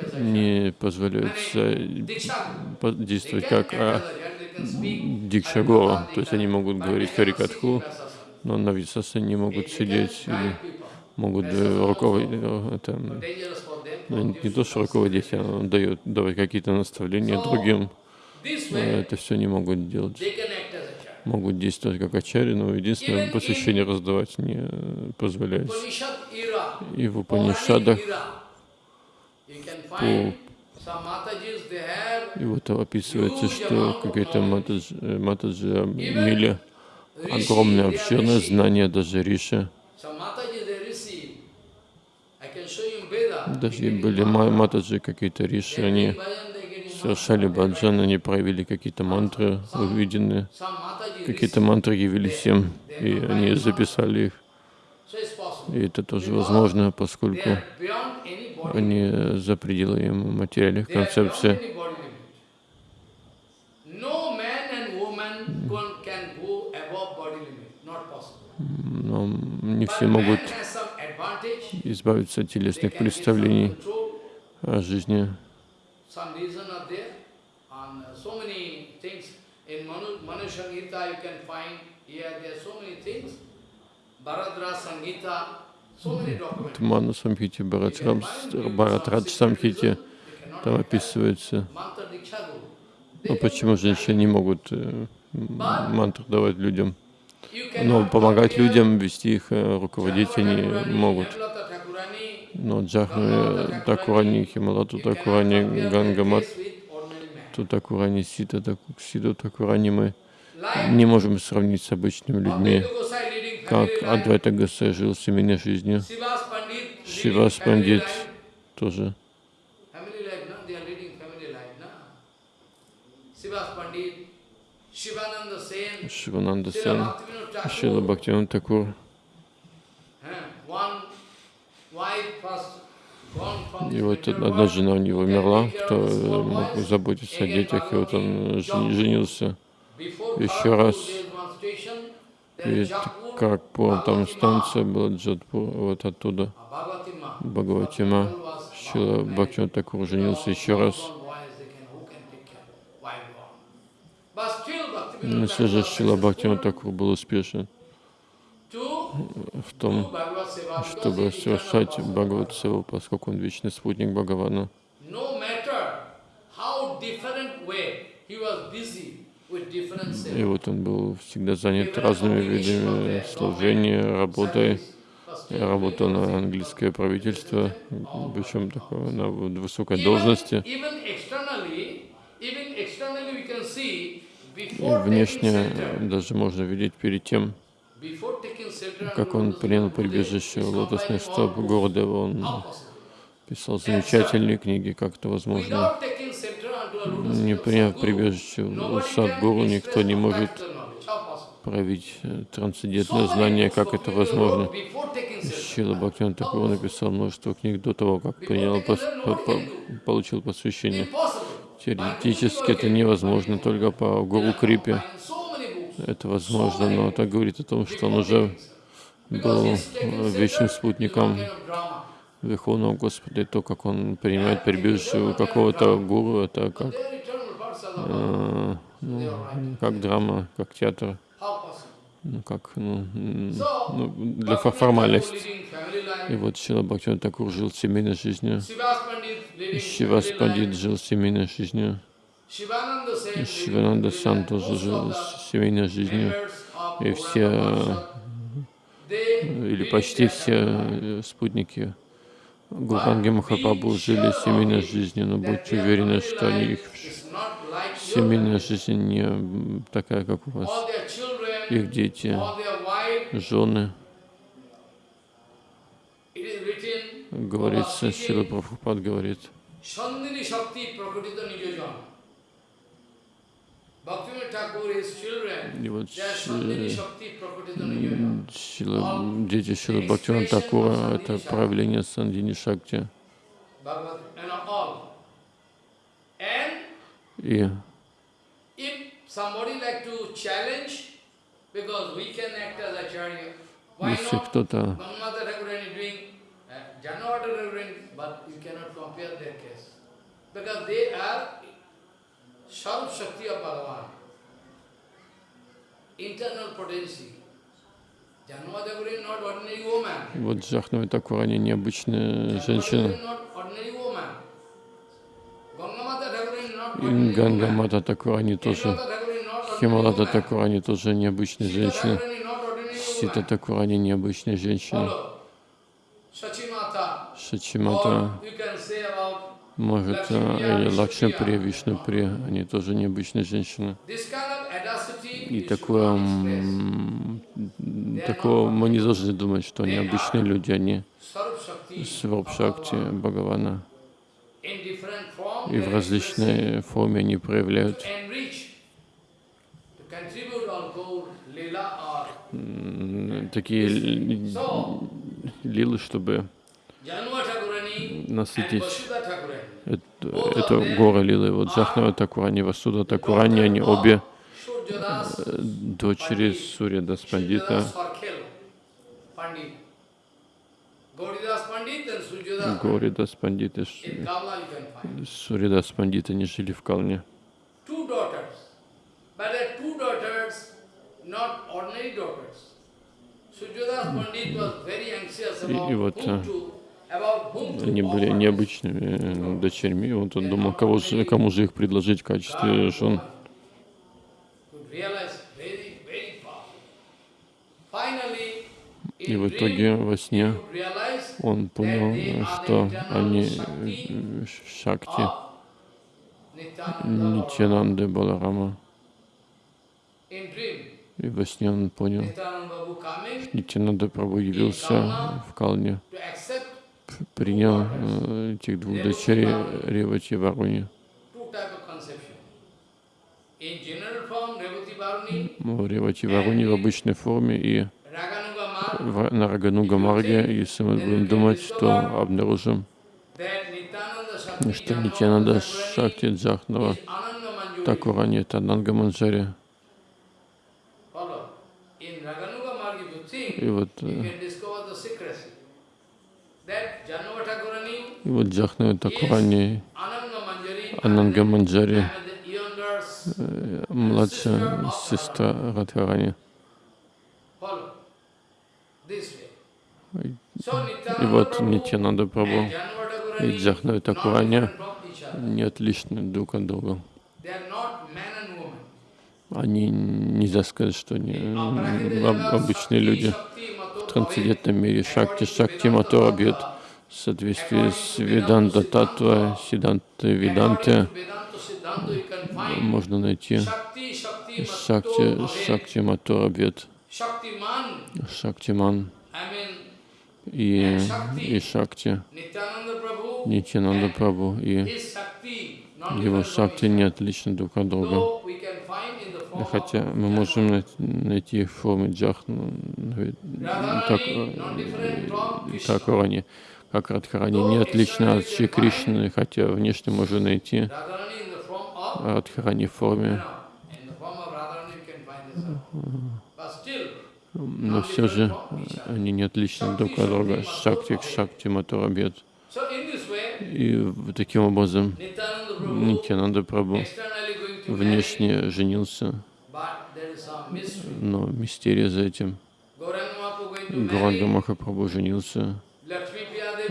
не позволяется по- действовать как а, Дикшагора. То есть они могут говорить Харикатху, но на Висасе не могут сидеть или могут э, руководить. э, Это, ну, не то, что руководить, а дает давать какие-то наставления другим. Но это все не могут делать. Могут действовать как ачари, но единственное, посвящение раздавать не э, позволяется. И в Упанишадах по и вот описывается, что какие-то матаджи, э, матаджи имели огромное обширное знание, даже Риша. Даже были ма- матаджи, какие-то Риши, они совершали баджан, они проявили какие-то мантры, увиденные, какие-то мантры явились им, и они записали их. И это тоже возможно, поскольку они за пределами материальных концепций. Но не все могут избавиться от телесных представлений о жизни.
Uh. In Manu, Manu Sangita you can find here, there are so many things. Bharadra Sangita, documents.
Ману Самхите, Бхаратрадж Самхите, там описывается,
Guru.
ну, почему женщины не могут э, мантру давать людям. Но помогать людям, вести их, э, руководить они могут. Но Джахнами, Такурани, Хималату, Такурани, Гангамат. Тутакурани, Сита, Сиду, Такурани мы не можем сравнить с обычными людьми. Как Адвайта Гасай жил семейной жизнью, Шивас Пандит тоже. Шивананда Сен, Шила Бхактиван Такур.
eh,
И вот одна жена у него умерла, кто мог заботиться о детях, и вот он женился. Еще раз. Перед
Jaipur,
Карпуром там станция была Джадпур, вот оттуда. Бхагаватима. Шила. Бхактиван Такур женился еще раз. Но все же Шила Бхактиван Такур был успешен в том, чтобы совершать. Бхагават Севу, поскольку он вечный спутник Бхагавана. И вот он был всегда занят разными видами служения, работой. Я работал на английское правительство, причем такое на высокой должности. И внешне даже можно видеть перед тем, как он принял прибежище
complied
стоп Гурдева, он писал замечательные книги, как это возможно. Не приняв прибежище у Садгуру, никто не может проявить э, трансцендентное знание, как это возможно. Шила Бхактиван Такур написал множество книг до того, как принял, пос- по- по- получил посвящение. Теоретически это невозможно, только по Гуру Крипе это возможно, но это говорит о том, что он уже был э, вечным спутником. Верховного Господа, и то, как он принимает прибежище у какого-то гуру, это как, э, ну, как драма, как театр, ну, как ну, ну, для формальности. И вот Шила Бхактиван Такур жил семейной жизнью, Шивас Пандит жил семейной жизнью, Шивананда Сан тоже жил семейной жизнью, и все,
they
или почти все э, спутники Гуранги Махапрабху жили семейной жизнью, но будьте уверены, что их семейная жизнь не такая, как у вас. Их дети, жены, говорится, Шила Прабхупад говорит. И вот. Шила, дети Шилы Бхактивана Такура — это проявление Сандини Шакти. И если кто-то
uh. Because they are Sarup Shakti of Bhagavan. Internal potency.
Вот Джахнава Такурани необычная женщина, и
ordinary
Ганга
woman.
Мата Такурани тоже, Хималата. Такурани тоже необычная женщина, Сита. Такурани необычная женщина.
Sachimata.
Шачимата Может, а, или Лакшмипри, Вишнупри, они тоже необычные женщины. И такое, такого мы не должны думать, что они обычные люди, они
Sarup Shakti
Сварп
of
Шакти
Bhagavan.
Бхагавана. И в различной форме они проявляют такие лилы, чтобы насытить Эту, эту гору лилы. Вот Джахнава Такурани, Васуда Такурани, они обе э, дочери Сурья Даспандита,
Surjadas Farkhel Pandit. Gauridas Pandit and Surjadas
Гори Даспандиты,
In Kamla you can find.
Сурья Даспандита, они жили в Калне. И- и вот, Они были необычными э, дочерьми. Вот он думал, кого же, кому же их предложить в качестве жен. И в итоге во сне он понял, что они э, Шакти. Нитянанды Баларама. И во сне он понял,
coming
Нитянанда Прабhu явился в Калне, принял э, этих двух дочерей Ревати Варуни. Ревати Варуни в обычной форме и на Рагануга Марге, если мы будем думать, то обнаружим, что
Thakurani
Шакти Джахнава
is Ananda Manjuri.
Такурани это Нанга Манджари. И вот,
you
э,
can discover the secrecy. That Janma Thakurani
и вот Джахнава Такурани, Ананга Манджари, э, младшая сестра Радхарани. И вот
Janma Thakurani
и Джахнава
not
Такурани не отличны друг от друга. Они нельзя сказать, что они об- обычные люди. В трансцендентном мире Шакти Шакти Матора бьет в соответствии с Веданта Татва, Сиданты Веданты. Можно найти Шакти, Шакти бьет
Shaktiman,
Шактиман и, и Шакти, Нитянанда Прабhu и его Шакти не отличны друг от друга. Хотя мы можем най- найти их в форме джахну, так,
different from Krishna.
Как Рани, как Радхарани не отличны от Шри Кришны, хотя внешне можно найти Радхарани в форме, но все же они не отличны друг от друга. Шакти к Шакти
way,
И таким образом Нитянанда
marry,
внешне женился, но мистерия за этим. Гуранга Махапрабху женился,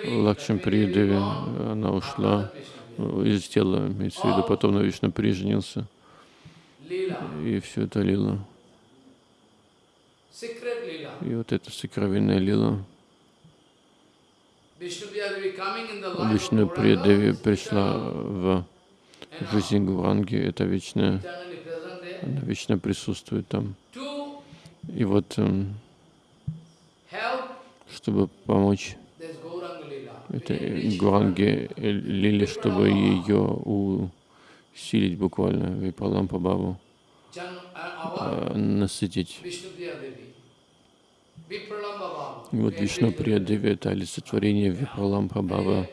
Priya Devi,
Лакшми
Lakshmi
Деви,
Devi gone,
она ушла
Priya.
из тела, имеется в виду, потом на Вишну женился,
Leela,
и все это лила. И вот эта сокровенная лила. Вишну
is
пришла в жизнь Гуранги, это
there
она вечно присутствует там. И вот, эм, чтобы помочь
this Gauranga Leela. to
этой
enrich
Гуранге э, Лиле, чтобы ее усилить буквально, Випалампа Бабу, э, насытить. Вот Вишну Приядеви — это олицетворение Випалампа Баба.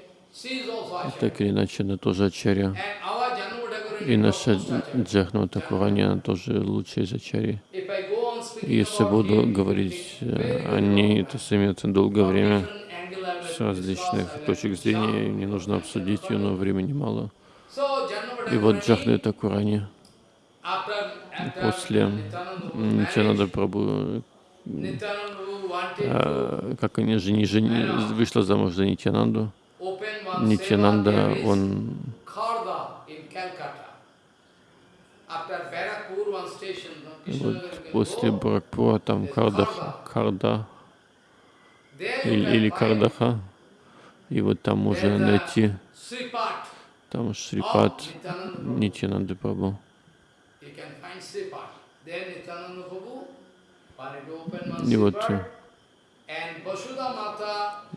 Так или иначе, она тоже Ачарья. И наша
Thakurani
Джахна Такурани, она тоже лучшая из Ачарьи. Если буду говорить э, о ней, это займет долгое время
Different angle I will
с различных точек зрения, и мне нужно обсудить ее, но времени мало. И вот Джахна Такурани после Нитянада а, как они жени, жени, вышла замуж за Нитянанду. Нитянанда, он вот после
go.
Баракпура там Карда
you
или, или Кардаха, и вот там можно
a
найти там
Prabhu.
Нитянанды
one
И вот,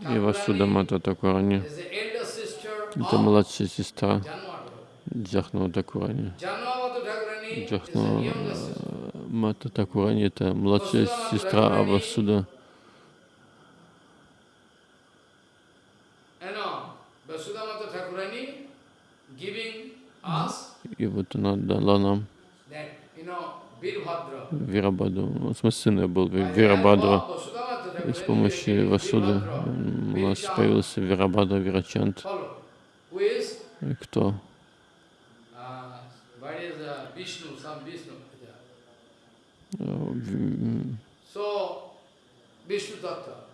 И Васуда Мата Такурани, это младшая сестра Джахнава Такурани. Джахнава. Мата Такурани это младшая сестра Авасуда. И вот она дала нам. Вирабаду. В смысле, сын ее был Вирабадра. И с помощью Васуды у нас появился Вирабада Вирачант. И кто?
uh, uh.
Э.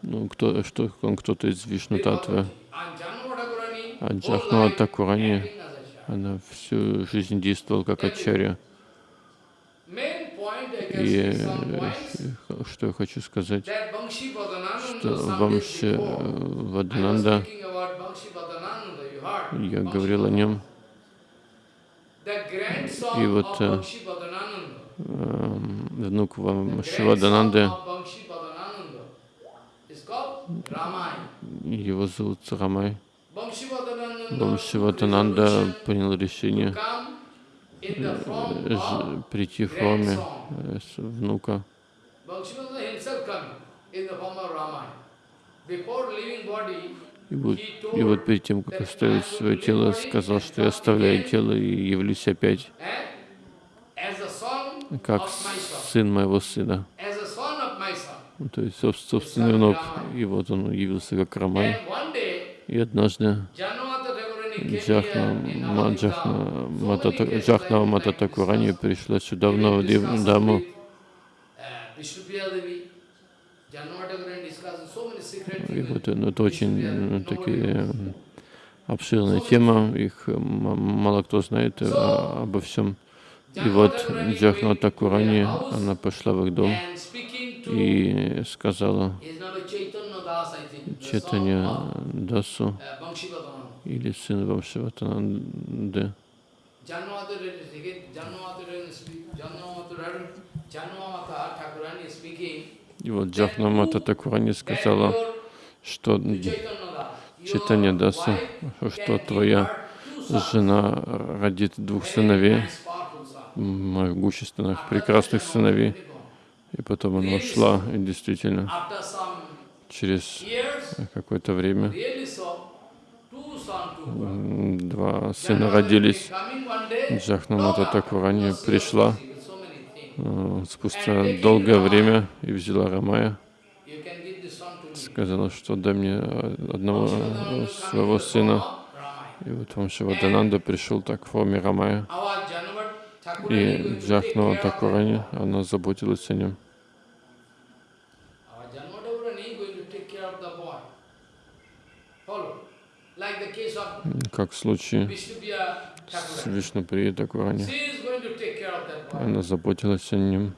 Ну, кто, что, он кто-то из Вишну Татвы. А
life
Такурани, она всю жизнь действовала как Ачарья. И э, что я хочу сказать, что Вамши Вадананда, я говорил о нем, И вот, э, эм, внук
the
Вамши
grandson
Вадананды,
of Bangshi Badananda is called Ramai.
его зовут Рамай.
Resolution
принял решение
of
прийти в форме э, внука. И вот, и вот перед тем, как оставить свое тело, сказал, что я оставляю тело и явлюсь опять, как сын моего сына. Ну, То есть соб- собственный внук. И вот он явился как Рамай. И однажды Джахна, Джахна,
Dham. So
Мата,
many cases
Джахнава
I
Мата
would like to
Такурани
discuss.
пришла сюда, в
discuss
даму.
uh,
И вот э, ну, это очень э, такие обширная тема, их э, мало кто знает э, обо всем. И вот Джахна Такурани, она пошла в их дом и сказала Читанья Дасу
uh.
Или сын
speaking
И вот Джахнамата Такурани сказала, что Читание Даса, что твоя жена родит двух сыновей, могущественных, прекрасных сыновей. И потом она ушла, и действительно, через какое-то время два сына родились. Джахнамата Такурани пришла э, спустя долгое время и взяла Рамая, сказала, что дай мне одного своего сына. И вот вам Шивадананда пришел так в форме Рамая. И Джахнава Такурани, она заботилась о нем. Как в случае с Вишнуприей Такурани. Она заботилась о нем.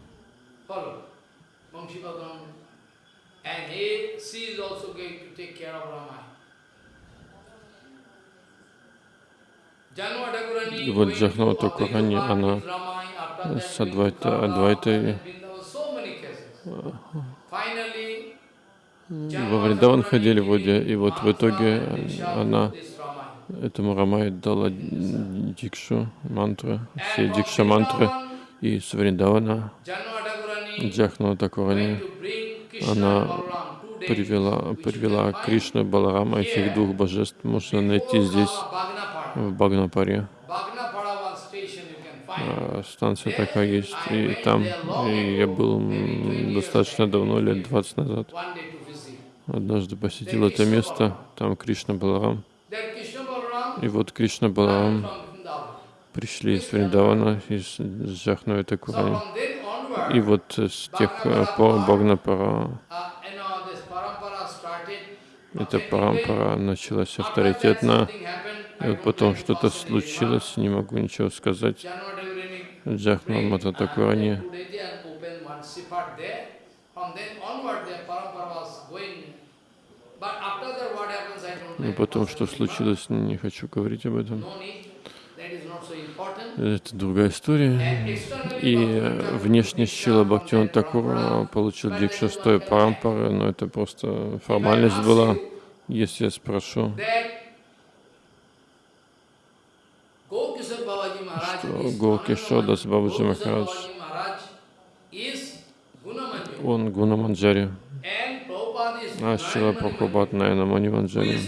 И вот Джахнава Такурани, она с Адвайта, Адвайтой во Вриндаван ходили в воде, и вот в итоге она этому Рамай дала дикшу, мантру, все дикша мантры, и с Вриндавана Джахнава Такурани, она привела, привела Кришну Баларама, этих двух божеств можно найти здесь, в Багнапаре. А, станция такая есть, и там я был достаточно давно, лет 20 назад. Однажды посетил это место, там Кришна Баларам. И вот Кришна Баларам пришли из Вриндавана, из Джахнавы Такурани. И вот с тех пор Багнапара, эта парампара началась авторитетно, и вот потом что-то случилось, не могу ничего сказать. Джахна Мата Такурани но потом, что случилось, не хочу говорить об этом. Это другая история. И внешне Шила Бхактиван Такур получил дикшу шестой парампары, но это просто формальность была. Если я спрошу, что Гокишодас Бабаджи Махарадж, он Гунаманджари, а Шила Прабхупад Найна Маниванджари.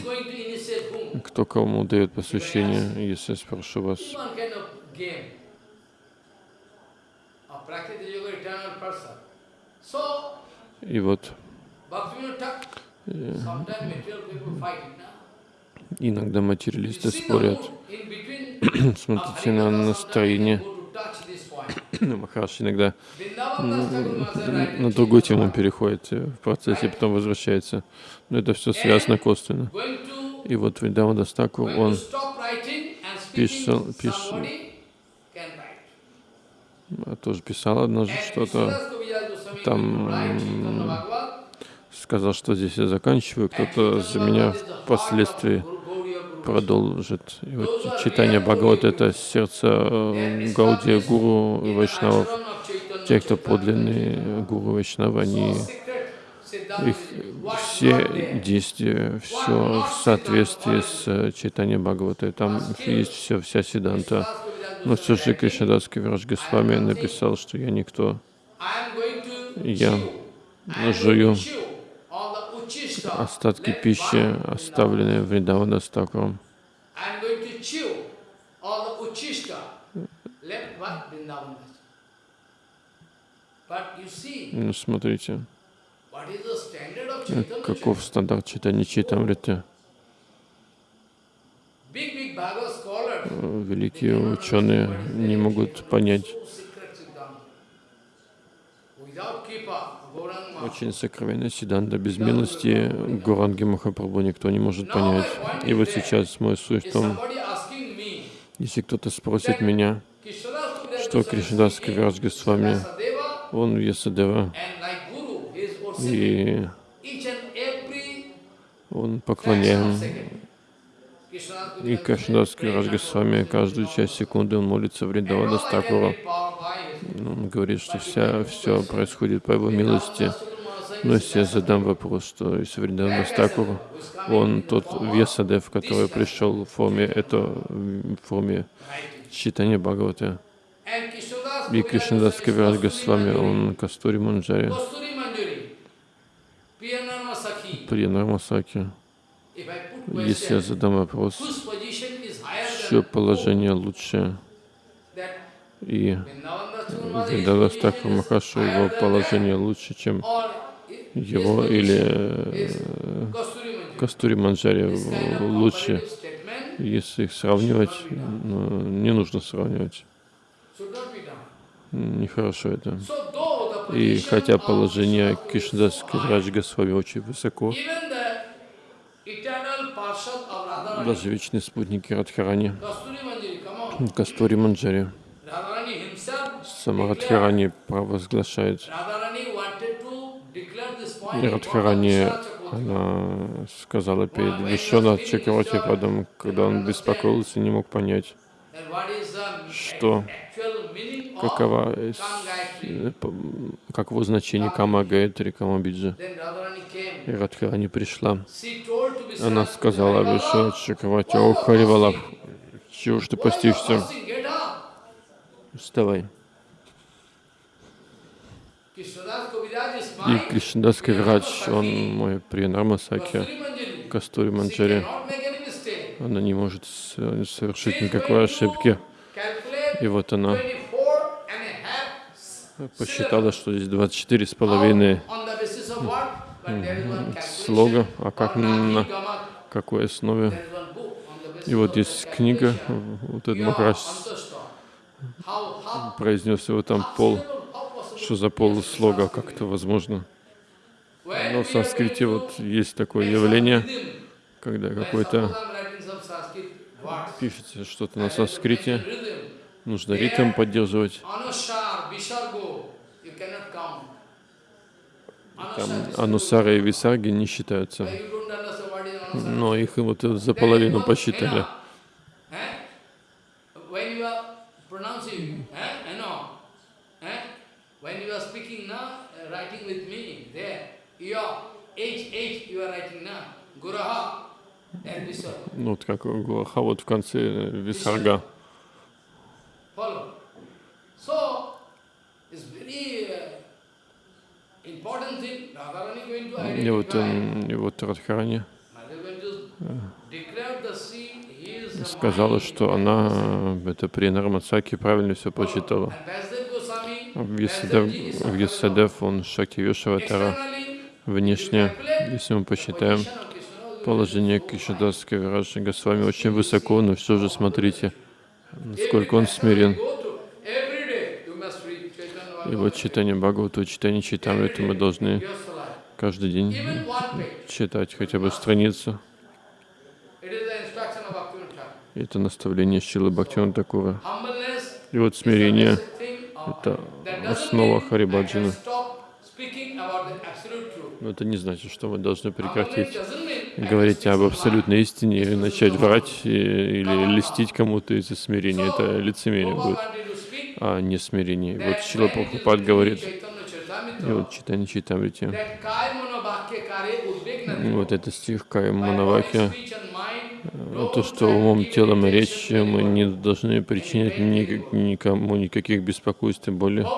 Кто кому дает посвящение, если я спрошу вас? И вот иногда материалисты спорят. <clears throat> Смотрите на настроение. Махараш иногда на другую тему переходит в процессе, потом возвращается. Но это все связано косвенно. И вот Вриндава Дастаку, он писал, писал, тоже писал однажды что-то, там сказал, что здесь я заканчиваю, кто-то за меня впоследствии продолжит. Читание Бхагават — это сердце э, Гаудия Гуру и Вайшнавов. Те, кто подлинные Гуру Вайшнава, они их все действия, все в соответствии с э, читанием Бхагавата. Там есть все, вся Сиданта. Но все же Кришнадас Кавирадж Госвами написал, что я никто. Я жую остатки пищи, оставленные в Вриндавана Стакуром. Ну, смотрите, каков стандарт читания Читамриты. Великие ученые не могут понять очень сокровенная Сиданда. Без милости Гуранги Махапрабху никто не может понять. И вот сейчас мой суть в том, если кто-то спросит меня, что Кришнадас Кавирадж Госвами, он Ясадева, и он поклоняем и Кришнадас Кавирадж Госвами каждую часть секунды он молится в Риндавада Стакура. Он говорит, что вся, все происходит по его милости. Но если я задам вопрос, что из Вриндана Стакура, он тот Весадев, который пришел в форме, это в форме читания Бхагавата, и Кришнадас Кавирадж Госвами, он Кастури Манджари,
Kasturi Manjari, Priyanarma Sakhi.
при Нармасаке.
If I put
Если я задам вопрос, чье положение лучше, и
Vrindavan Dastur
Вриндавас Такур Махашу, его положение лучше, чем его, или э. Кастури Манджари лучше. Если их сравнивать, ну, не нужно сравнивать. Нехорошо это. И хотя положение Кришнадас Кавирадж Госвами очень высоко, даже вечные спутники Радхарани. Кастури Манджари, сама Радхарани провозглашает. И Радхарани, она сказала перед Вишванат Чакравати когда он беспокоился, не мог понять, что, п- каково значение Кама Гаятри, Кама Биджа.
Then Radharani came.
И Радхарани пришла. Она сказала
"Harivalabh,
Вишванат Чакравати, о Харивалаб, чего ж ты постишься?
fasting? Get up."
Вставай. И. Кришнадас Кавирадж, он мой
Kasturi Manjari.
Кастури Манджари. Она не может совершить никакой ошибки. И вот она
24 and a half
посчитала, что здесь 24 с половиной слога, а как на какой основе. И вот есть книга, вот этот
how
произнес его там пол, что за полслога, как это возможно. Но в санскрите вот есть такое явление, когда какой-то пишется что-то на санскрите, нужно ритм поддерживать. Там анусара и висарги не считаются. Но их вот за половину посчитали.
you know, eh? When you are pronouncing, eh? you know, eh? when you are speaking now, uh, writing with me, there, your H, H, you are writing now, Guraha, and Visargo.
Ну вот как Гуаха вот в конце висарга.
Uh,
И вот, и вот Радхарани сказала, что она, э, это при Нармацаке правильно все прочитала. Вьясадев, он Шакти Вишаватара.
externally,
Внешне, если мы посчитаем, положение Кришнадаса Кавираджа Госвами очень высоко, но все же смотрите, насколько он смирен. И вот читание Бхагавата, читание Читамрита мы должны каждый день читать хотя бы страницу. Это наставление Шилы Бхактивана Такура. И вот смирение это основа
mean
Но это не значит, что мы должны прекратить
can
говорить об абсолютной истине или начать врать и- или льстить кому-то из-за смирения. Это лицемерие будет, а не смирение. Вот Шила Прабхупад говорит, и вот читание
udvigna
вот это стих
body,
Манаваки,
no
то, что умом, телом и речью мы не должны причинять ни- никому никаких беспокойств и боли.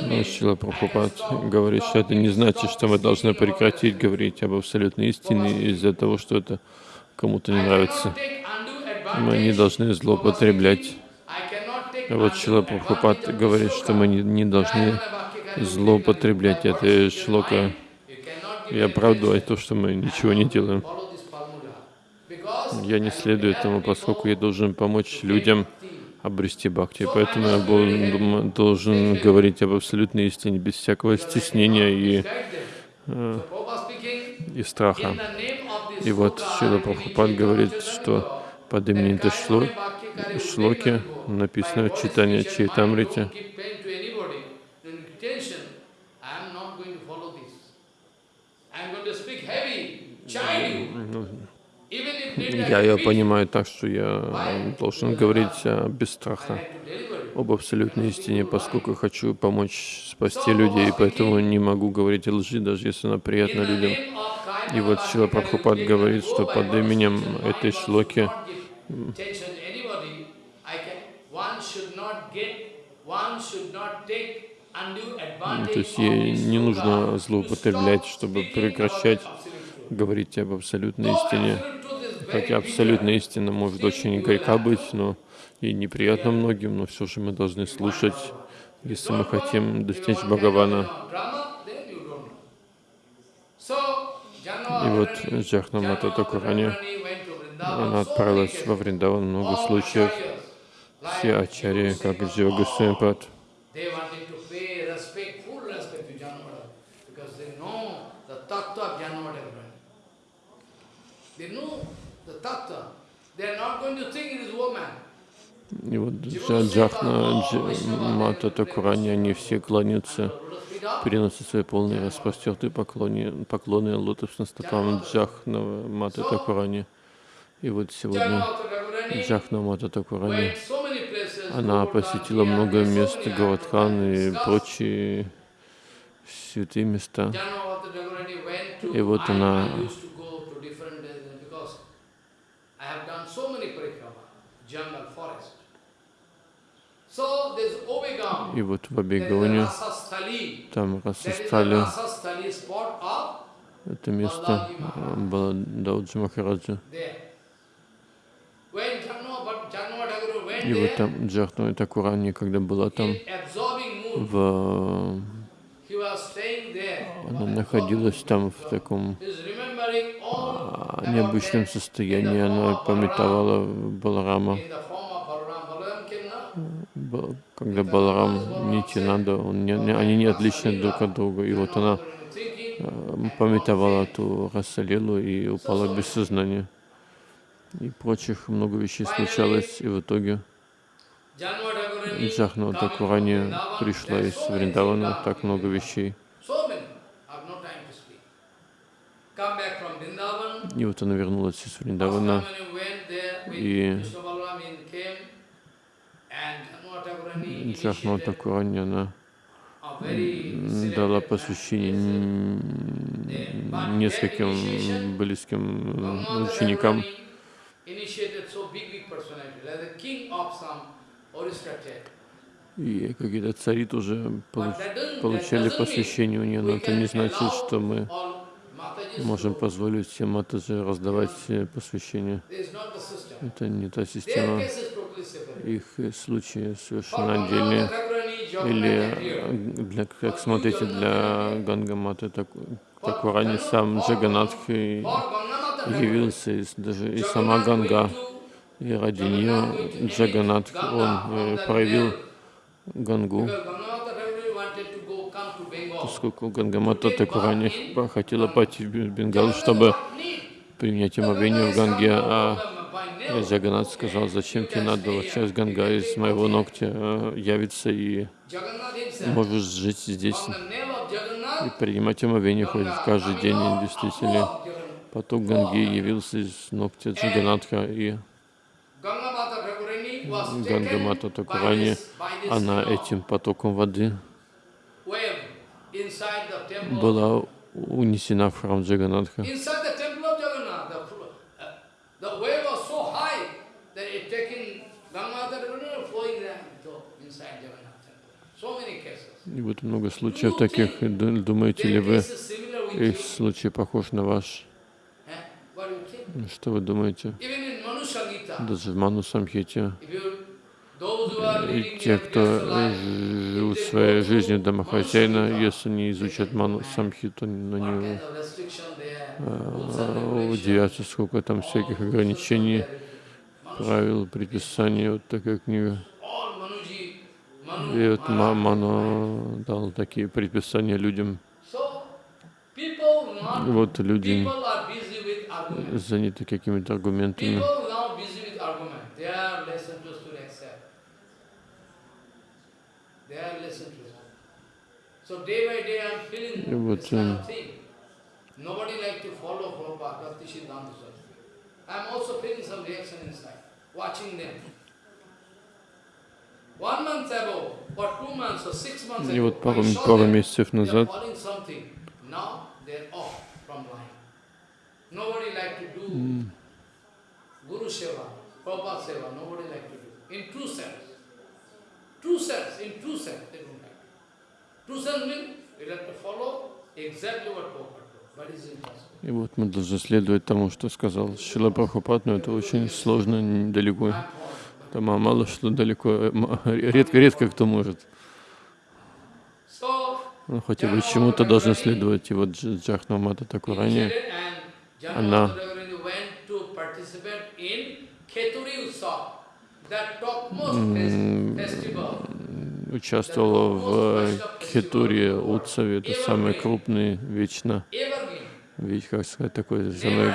Но
mean
Шила Прабхупад говорит, что это не значит, что мы должны прекратить говорить об абсолютной истине из-за того, что это кому-то не нравится. Мы не должны злоупотреблять. Вот Шила Прабхупад говорит, что мы не, не должны злоупотреблять этой шлока и оправдывать то, что мы ничего не делаем. Я не следую этому, поскольку я должен помочь людям обрести бхакти. Поэтому я был- должен говорить об абсолютной истине без всякого стеснения и,
speaking,
и страха. И вот Шила Прабхупад говорит, что под именем шлоки написано в читании Чайтамрити. Я ее понимаю так, что я должен говорить а, без страха. об абсолютной истине, поскольку хочу помочь спасти людей, поэтому не могу говорить лжи, даже если она приятна людям. И вот Шила Прабхупад говорит, что под именем этой шлоки то есть ей не нужно злоупотреблять, чтобы прекращать говорить об абсолютной истине. Хотя абсолютная истина может очень горька быть, но и неприятно многим, но все же мы должны слушать, если мы хотим достичь Бхагавана. И вот Джахна Мата Такурани, она отправилась во Вриндаван много случаев. Все ачарьи, как Джива Гусейнпад,
They know
И вот Джахна, Мата Такурани, они все кланяются, переносят свои полные распростертые поклоны, поклоны лотосным стопам Джахна Мата Такурани. И вот сегодня Джахна Мата Такурани, она посетила много мест, Гаватхан и прочие святые места. И вот она И вот в Абигоне, там Расастали, это место было Дауджи Махараджа. И вот там Джахну Такурани, когда была там, в... она находилась там в таком необычном состоянии, она пометовала Баларама когда Баларам Нитянанда, он они не отличны друг от друга. И вот она э, пометовала ту Расалилу и упала без сознания. И прочих много вещей случалось, и в итоге Джахна Такурани пришла из Вриндавана, так много вещей. И вот она вернулась из Вриндавана, и Джахна Такурани, она дала посвящение нескольким близким ученикам. И какие-то цари тоже получ получали посвящение у нее, но это не значит, что мы можем позволить Матаджи раздавать посвящение. Это не та система их случаи совершенно отдельные. Или, для, как смотрите, для Гангаматы так, Такурани сам Джаганатх явился, и даже и сама Ганга, и ради нее Джаганатх, он э, проявил Гангу, поскольку Гангамата Такурани хотела пойти в Бенгал, чтобы принять омовение в Ганге, а Джаганат сказал, зачем тебе надо, вот сейчас Ганга из моего ногтя э, явится и можешь жить здесь и принимать омовение хоть каждый день. И действительно, поток Ганги явился из ногтя Джаганатха и Ганга Мата Такурани, она этим потоком воды была унесена в храм Джаганатха. И вот много случаев таких. Думаете ли вы, их случай похож на ваш? Что вы думаете? Даже в Ману Самхите и те, кто живут своей жизнью домохозяина, если не изучат Ману Самхиту, на него а, удивятся, сколько там всяких ограничений, правил, предписаний, вот такая книга. И вот Мано дал такие предписания людям. Вот люди заняты какими-то аргументами. И вот Nobody like to follow Prabhupada, Bhakti Siddhanta Saraswati. I am also feeling some reaction inside, watching them.
One month ago, or two months, or six months
И
ago,
вот пару,
I saw
пару
them.
месяцев
They are
назад
following something. Guru Seva, Prabhupada Seva, nobody like to do. In true sense. True sense, in true sense,
И вот мы должны следовать тому, что сказал Шила Прабхупад, но это очень сложно, недалеко. Там мало что далеко, э, редко, редко кто может.
So,
Ну, хотя бы чему-то должны следовать. И вот Дж- Джахна Мата Такурани, Она- участвовала в Хитуре Утсаве, это самый крупный, вечно, ведь, как сказать, такой самый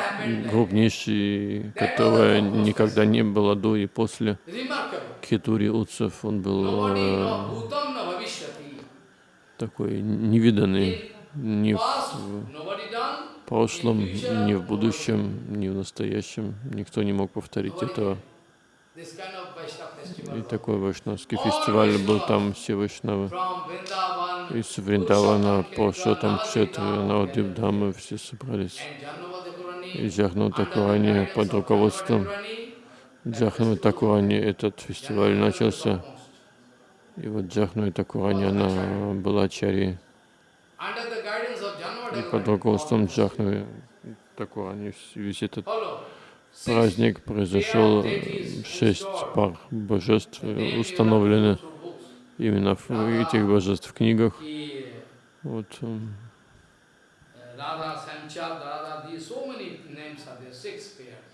крупнейший, которого никогда не было до и после. Хитури Утсов. Он был э, такой невиданный ни в прошлом, ни в будущем, ни в настоящем. Никто не мог повторить этого.
This kind of Vaishnava
И такой вайшнавский фестиваль был там, все вайшнавы. Из Вриндавана, Пуршотам, Кшетры, Навадвипдамы все собрались.
and Janmata Kurani,
И Джахну Такурани под руководством Джахну Такурани этот фестиваль начался. И вот Джахну Такурани, она была чари. И под руководством Джахну Такурани весь этот праздник произошел. Шесть пар божеств э, установлены именно в этих божеств в книгах. Вот, м,
uh, Radha, Sanchal, Radha, these so many names are there, six pairs.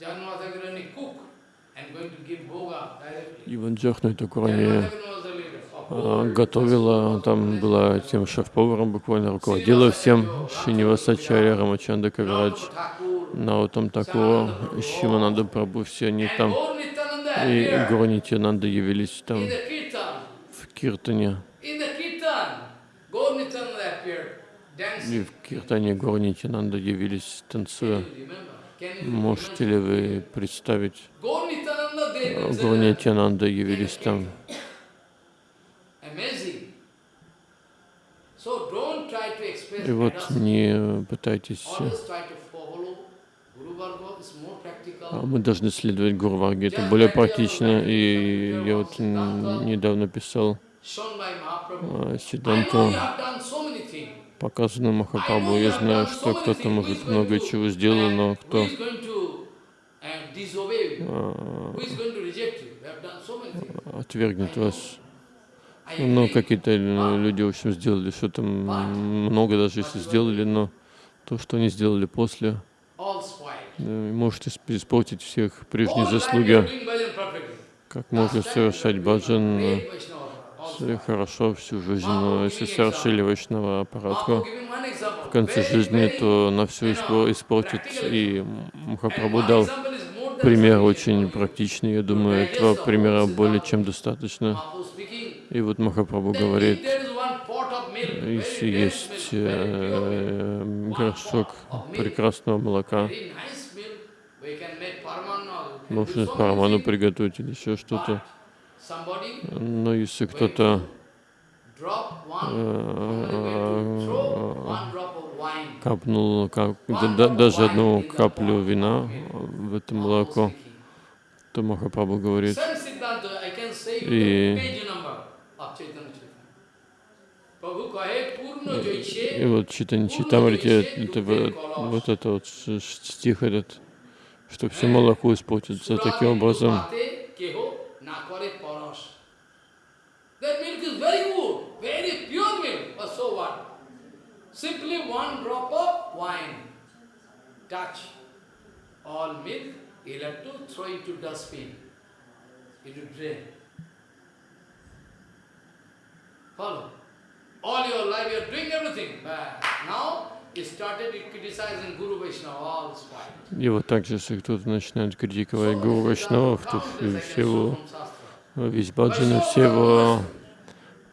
Janmata Kurani cook and going to give bhoga directly.
и вот
the leader of
а, готовила, там была тем шеф-поваром, буквально руководила всем, Шинивасачаря, Рамачанда Кавирадж, Наутам Такура, Шимананда Прабhu, все они там, и Гуру Нитянанда явились там в Киртане, и в Киртане Гуру Нитянанда явились, танцуя. Можете ли вы представить? А, Гуру Нитянанда явились там. И вот не пытайтесь. А Мы должны следовать Гурварге, это более практично. И я вот недавно писал а, Сиданту, показано Махапрабху. Я знаю, что кто-то, может, много чего сделал, но кто отвергнет вас. Ну, какие-то э, люди, в общем, сделали что-то много, даже если сделали, но то, что они сделали после, э, может исп- испортить всех прежние заслуги. Как можно совершать баджан э, хорошо всю жизнь, но если совершили вайшнава аппаратку, в конце жизни, то на все испортит. И Махапрабху дал пример очень практичный. Я думаю, этого примера более чем достаточно. И вот Махапрабху говорит, если есть э, горшок прекрасного молока, можно параману приготовить или еще что-то. Но если кто-то э, капнул кап- да- да- даже одну каплю вина в это молоко, то Махапрабху говорит, И- и вот читание Читамрити, это вот, это вот стих этот, что все молоко испортится таким образом.
pate keho na kare paras. That milk is very good, very pure milk, but so what? Simply one drop of wine. Touch all milk, you'll have to throw into dustbin. Will drain. Follow. All your life you are doing everything, but now.
И вот так же, если кто-то начинает критиковать Гуру Вайшнавов, то все его, весь баджан все его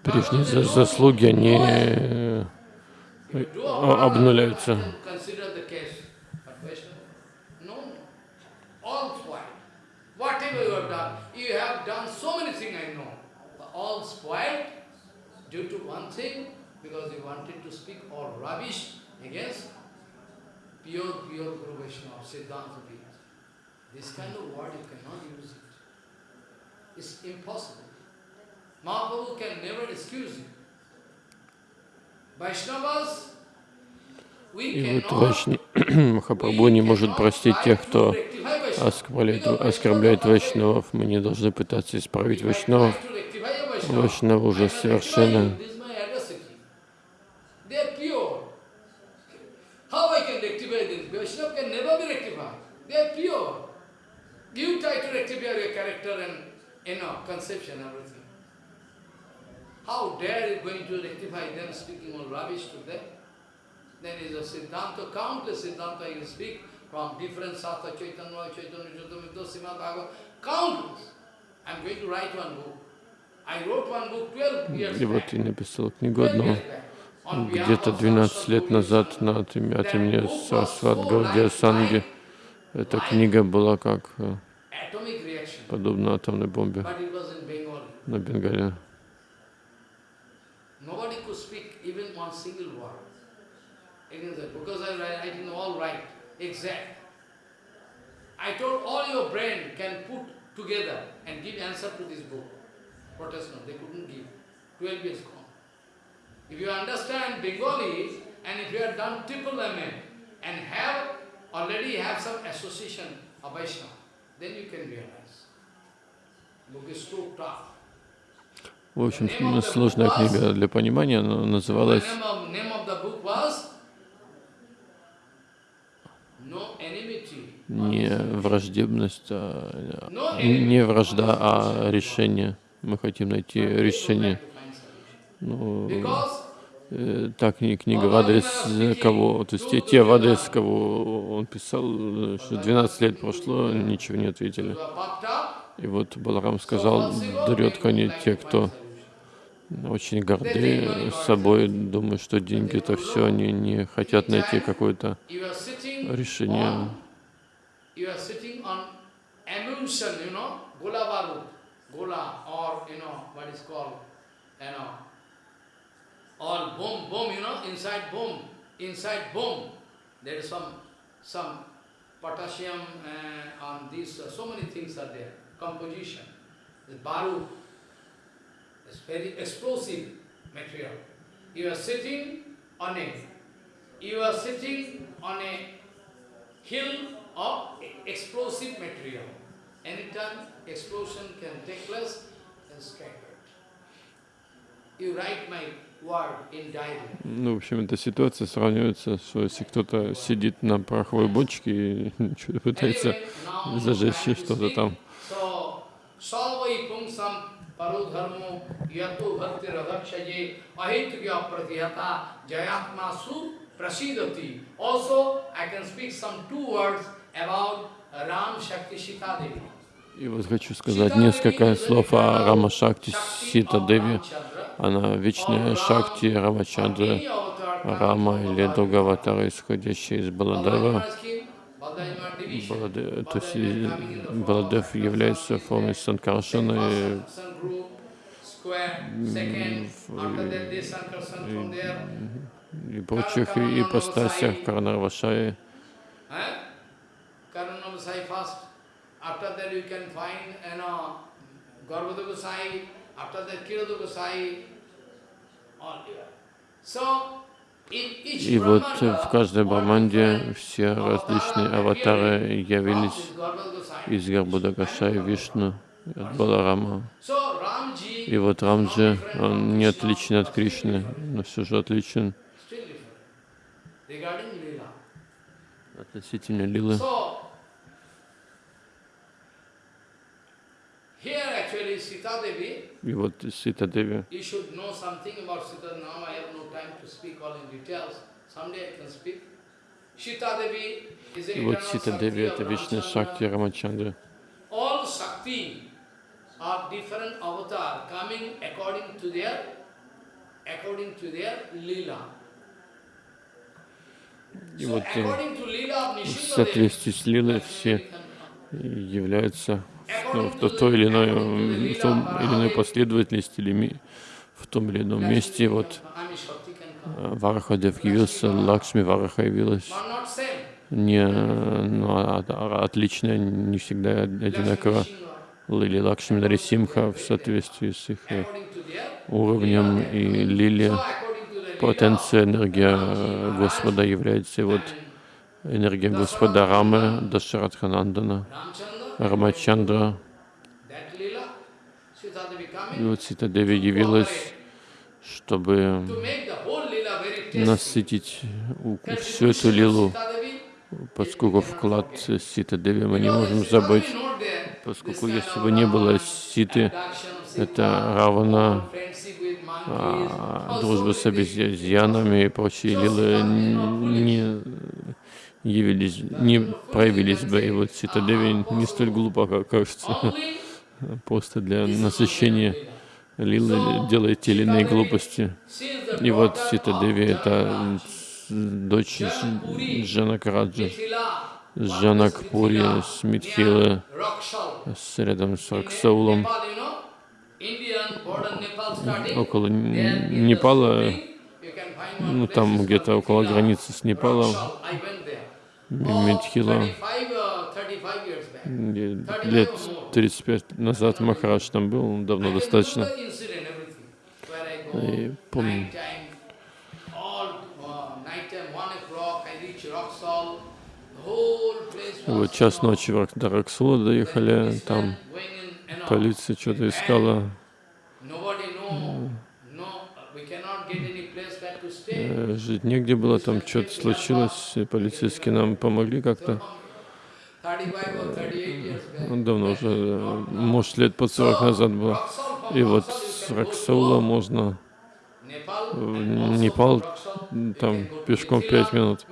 прежние за- заслуги, они э, а- обнуляются.
Due to one thing, because he wanted to speak all rubbish against pure, pure Guru Vaishnava, Siddhanta Pita. This kind of word you cannot use it. It's impossible. Mahaprabhu can never excuse you.
И вот Вайшни... Махапрабху не может простить тех, кто оскорбляет, оскорбляет Вайшнавов. Мы не должны пытаться исправить Вайшнавов. Вайшнавы уже совершенно.
You try to rectify your character and, you know, conception, everything. How dare you going to rectify them speaking all rubbish to them? Then is a Siddhanta, countless Siddhanta you speak from different Sastra, Chaitanya, Chaitanya, Chaitanya, Srimad Bhagavad, countless. I'm going to write one book. I wrote one book 12 years
И вот я написал книгу
12
одну где-то
of
12 лет назад на имени Сарасват Гаудия Санги. Эта книга была как э, подобна атомной бомбе на Бенгале.
Single word because I write writing all right, exact. I told all your brain can put together and give answer to this book. Protestant, they couldn't give. 12 years gone. If you understand Bengali, and if you have done triple MA, and have already have some association of Vaishnava, then you can realize. Book is so tough.
В общем, сложная книга для понимания, но называлась не враждебность, а, не вражда, а решение. Мы хотим найти решение. Ну, э, так кни- книга в адрес кого, то есть те, те в адрес кого он писал, э, что 12 лет прошло, ничего не ответили. И вот Баларам сказал, дурет они те, кто очень горды собой, думают, что деньги это все, они не хотят найти какое-то решение.
all you know, inside inside there is some some potassium uh, on this, uh, so many things are there, composition. The is very explosive material. You are sitting on a, you are sitting on a hill of explosive material. Anytime explosion can take place and scattered. You write my.
Ну, в общем, эта ситуация сравнивается, что если кто-то сидит на пороховой бочке и что-то пытается зажечь что-то там. И вот хочу сказать несколько слов о Рама Шакти Сита Деви. Она вечная Шакти Рамачандра Рама или Дугаватара, исходящая из Баладева. То есть Баладев является формой Санкаршана, и, и прочих ипостасях Карнарвашаи.
So,
И вот в
Brahmanda,
каждой
different
все различные аватары явились из Гарбудагашаи Вишну, и от Баларама. И вот Рамджи, он не отличен от Кришны, но все же отличен относительно Лилы. И вот Сита Деви, и вот Сита Деви это вечная. Шакти
lila.
И вот э, в соответствии с Лилой все являются ну, в, то- той или иной, в том или иной последовательности или в том или ином месте. Вот Варахадев явился, Лакшми Вараха явилась. Не, ну, а- а- отлично, не всегда одинаково. Лили Лакшми Нарисимха в соответствии с их э, уровнем и Лили. Потенция, энергия э, Господа является вот энергия Господа Рамы, Дашарадханандана, Рамачандра. И вот Сита Деви явилась, чтобы
to make the whole Leela very tasty.
Насытить всю эту лилу, поскольку вклад Сита Деви мы не можем забыть, поскольку если бы не было Ситы, это
monkeys,
а,
also
дружба с обезьянами и прочие лилы не явились, не проявились бы. И вот Сита Деви не столь глупо, как кажется. Просто для насыщения лилы делает те или иные глупости. И вот Сита
of
Деви — это дочь Джанакараджи,
Mithila,
Джанакпури, с Митхилы,
Rakshal.
с, рядом с
starting.
около Непала, ну там где-то около границы с Непалом, Митхила.
35, uh, 35 years back.
И Лет 35 назад Махарадж там был, давно достаточно. И помню.
uh,
вот час ночи в до Раксула доехали, там полиция что-то искала,
Nobody know, no, we cannot get any place where to stay.
э, жить негде было, там что-то случилось, и полицейские нам помогли как-то.
35 or 38 years back.
Ну, Давно уже, э, может, лет под 40 назад было. И вот с Раксаула можно в
also
Непал, там пешком
Mithila.
5 минут.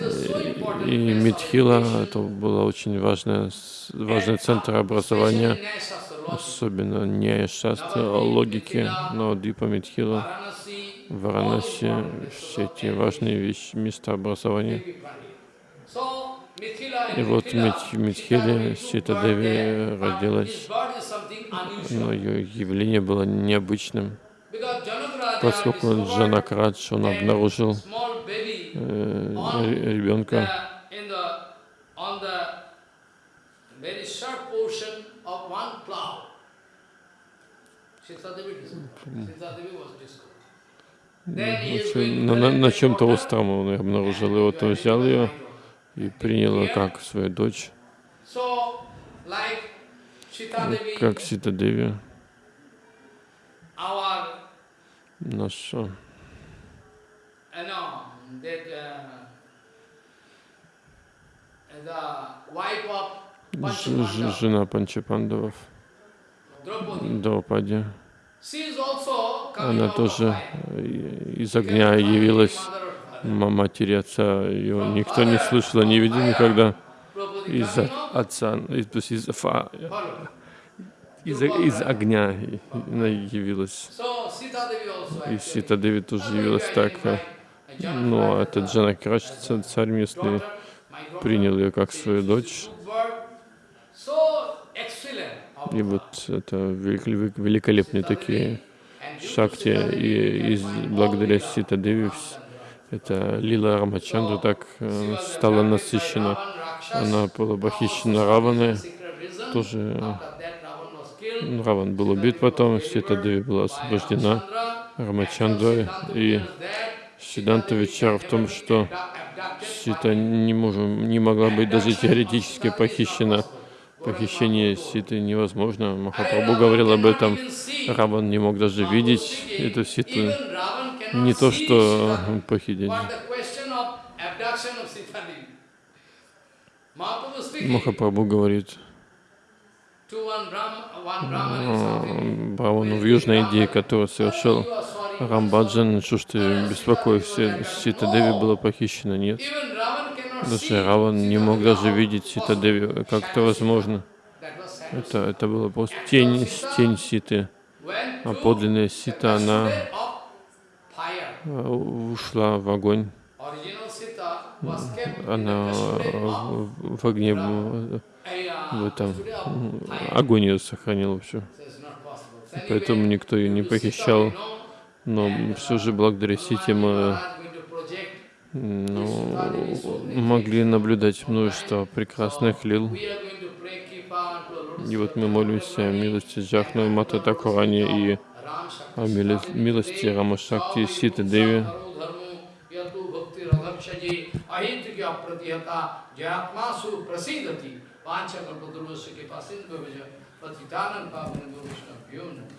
И Митхила это был очень важный, с- важный центр образования, особенно не логики, но Дипа Митхила, Варанаси, все эти важные вещи, места образования. И вот Митхиле
Sita
Сита
Devi
Деви
were there, but
родилась, но ее явление было необычным, поскольку Джанакрадж, он обнаружил э, ребенка
the- in the, on the very short portion of one plow. Sita Devi discovered. Sita Devi was discovered. Then he is going to
на, на, на
the
чем-то остром он ее обнаружил, и вот он взял ее и принял ее как свою дочь, как Сита Деви, наша жена Панчапандавов,
Draupadi,
Она тоже э, из огня явилась матери отца, ее никто не слышал, не видел никогда. Из отца, и- то есть из,
follow.
из, из огня она явилась. И. Сита Деви тоже явилась так. э, Ну, а этот Джанакрадж, ца- царь местный, принял ее как свою дочь. И вот это велик- великолепные такие шакти. И из, благодаря Сита Деви это Лила Рамачандра так э, стала насыщена. Она была похищена Раваной. Тоже э, Раван был убит потом, Сита Деви была освобождена Рамачандрой. И Сиданта Вичар в том, что Сита не, можем, не могла быть даже теоретически похищена. Похищение Ситы невозможно. Махапрабху говорил об этом. Раван не мог даже видеть эту Ситу. Не то, что похитить. Махапрабху говорит э, Бравану в Южной Индии, который совершил Рамбаджан, что ж ты беспокоишься, Сита Деви была похищена? Нет. Даже Раван не мог даже видеть Сита Деви. Как это возможно? Это, это было просто тень, тень Ситы. А подлинная Сита, она э, ушла в огонь. Она в огне,
в этом огонь ее сохранил все. Поэтому никто ее не похищал. Но все же благодаря сети мы ну, могли наблюдать множество прекрасных лил. И вот мы молимся о милости Джахну Мата Такурани и о милости Рамашакти Ситы Деви.
Pavana Guru Vishnu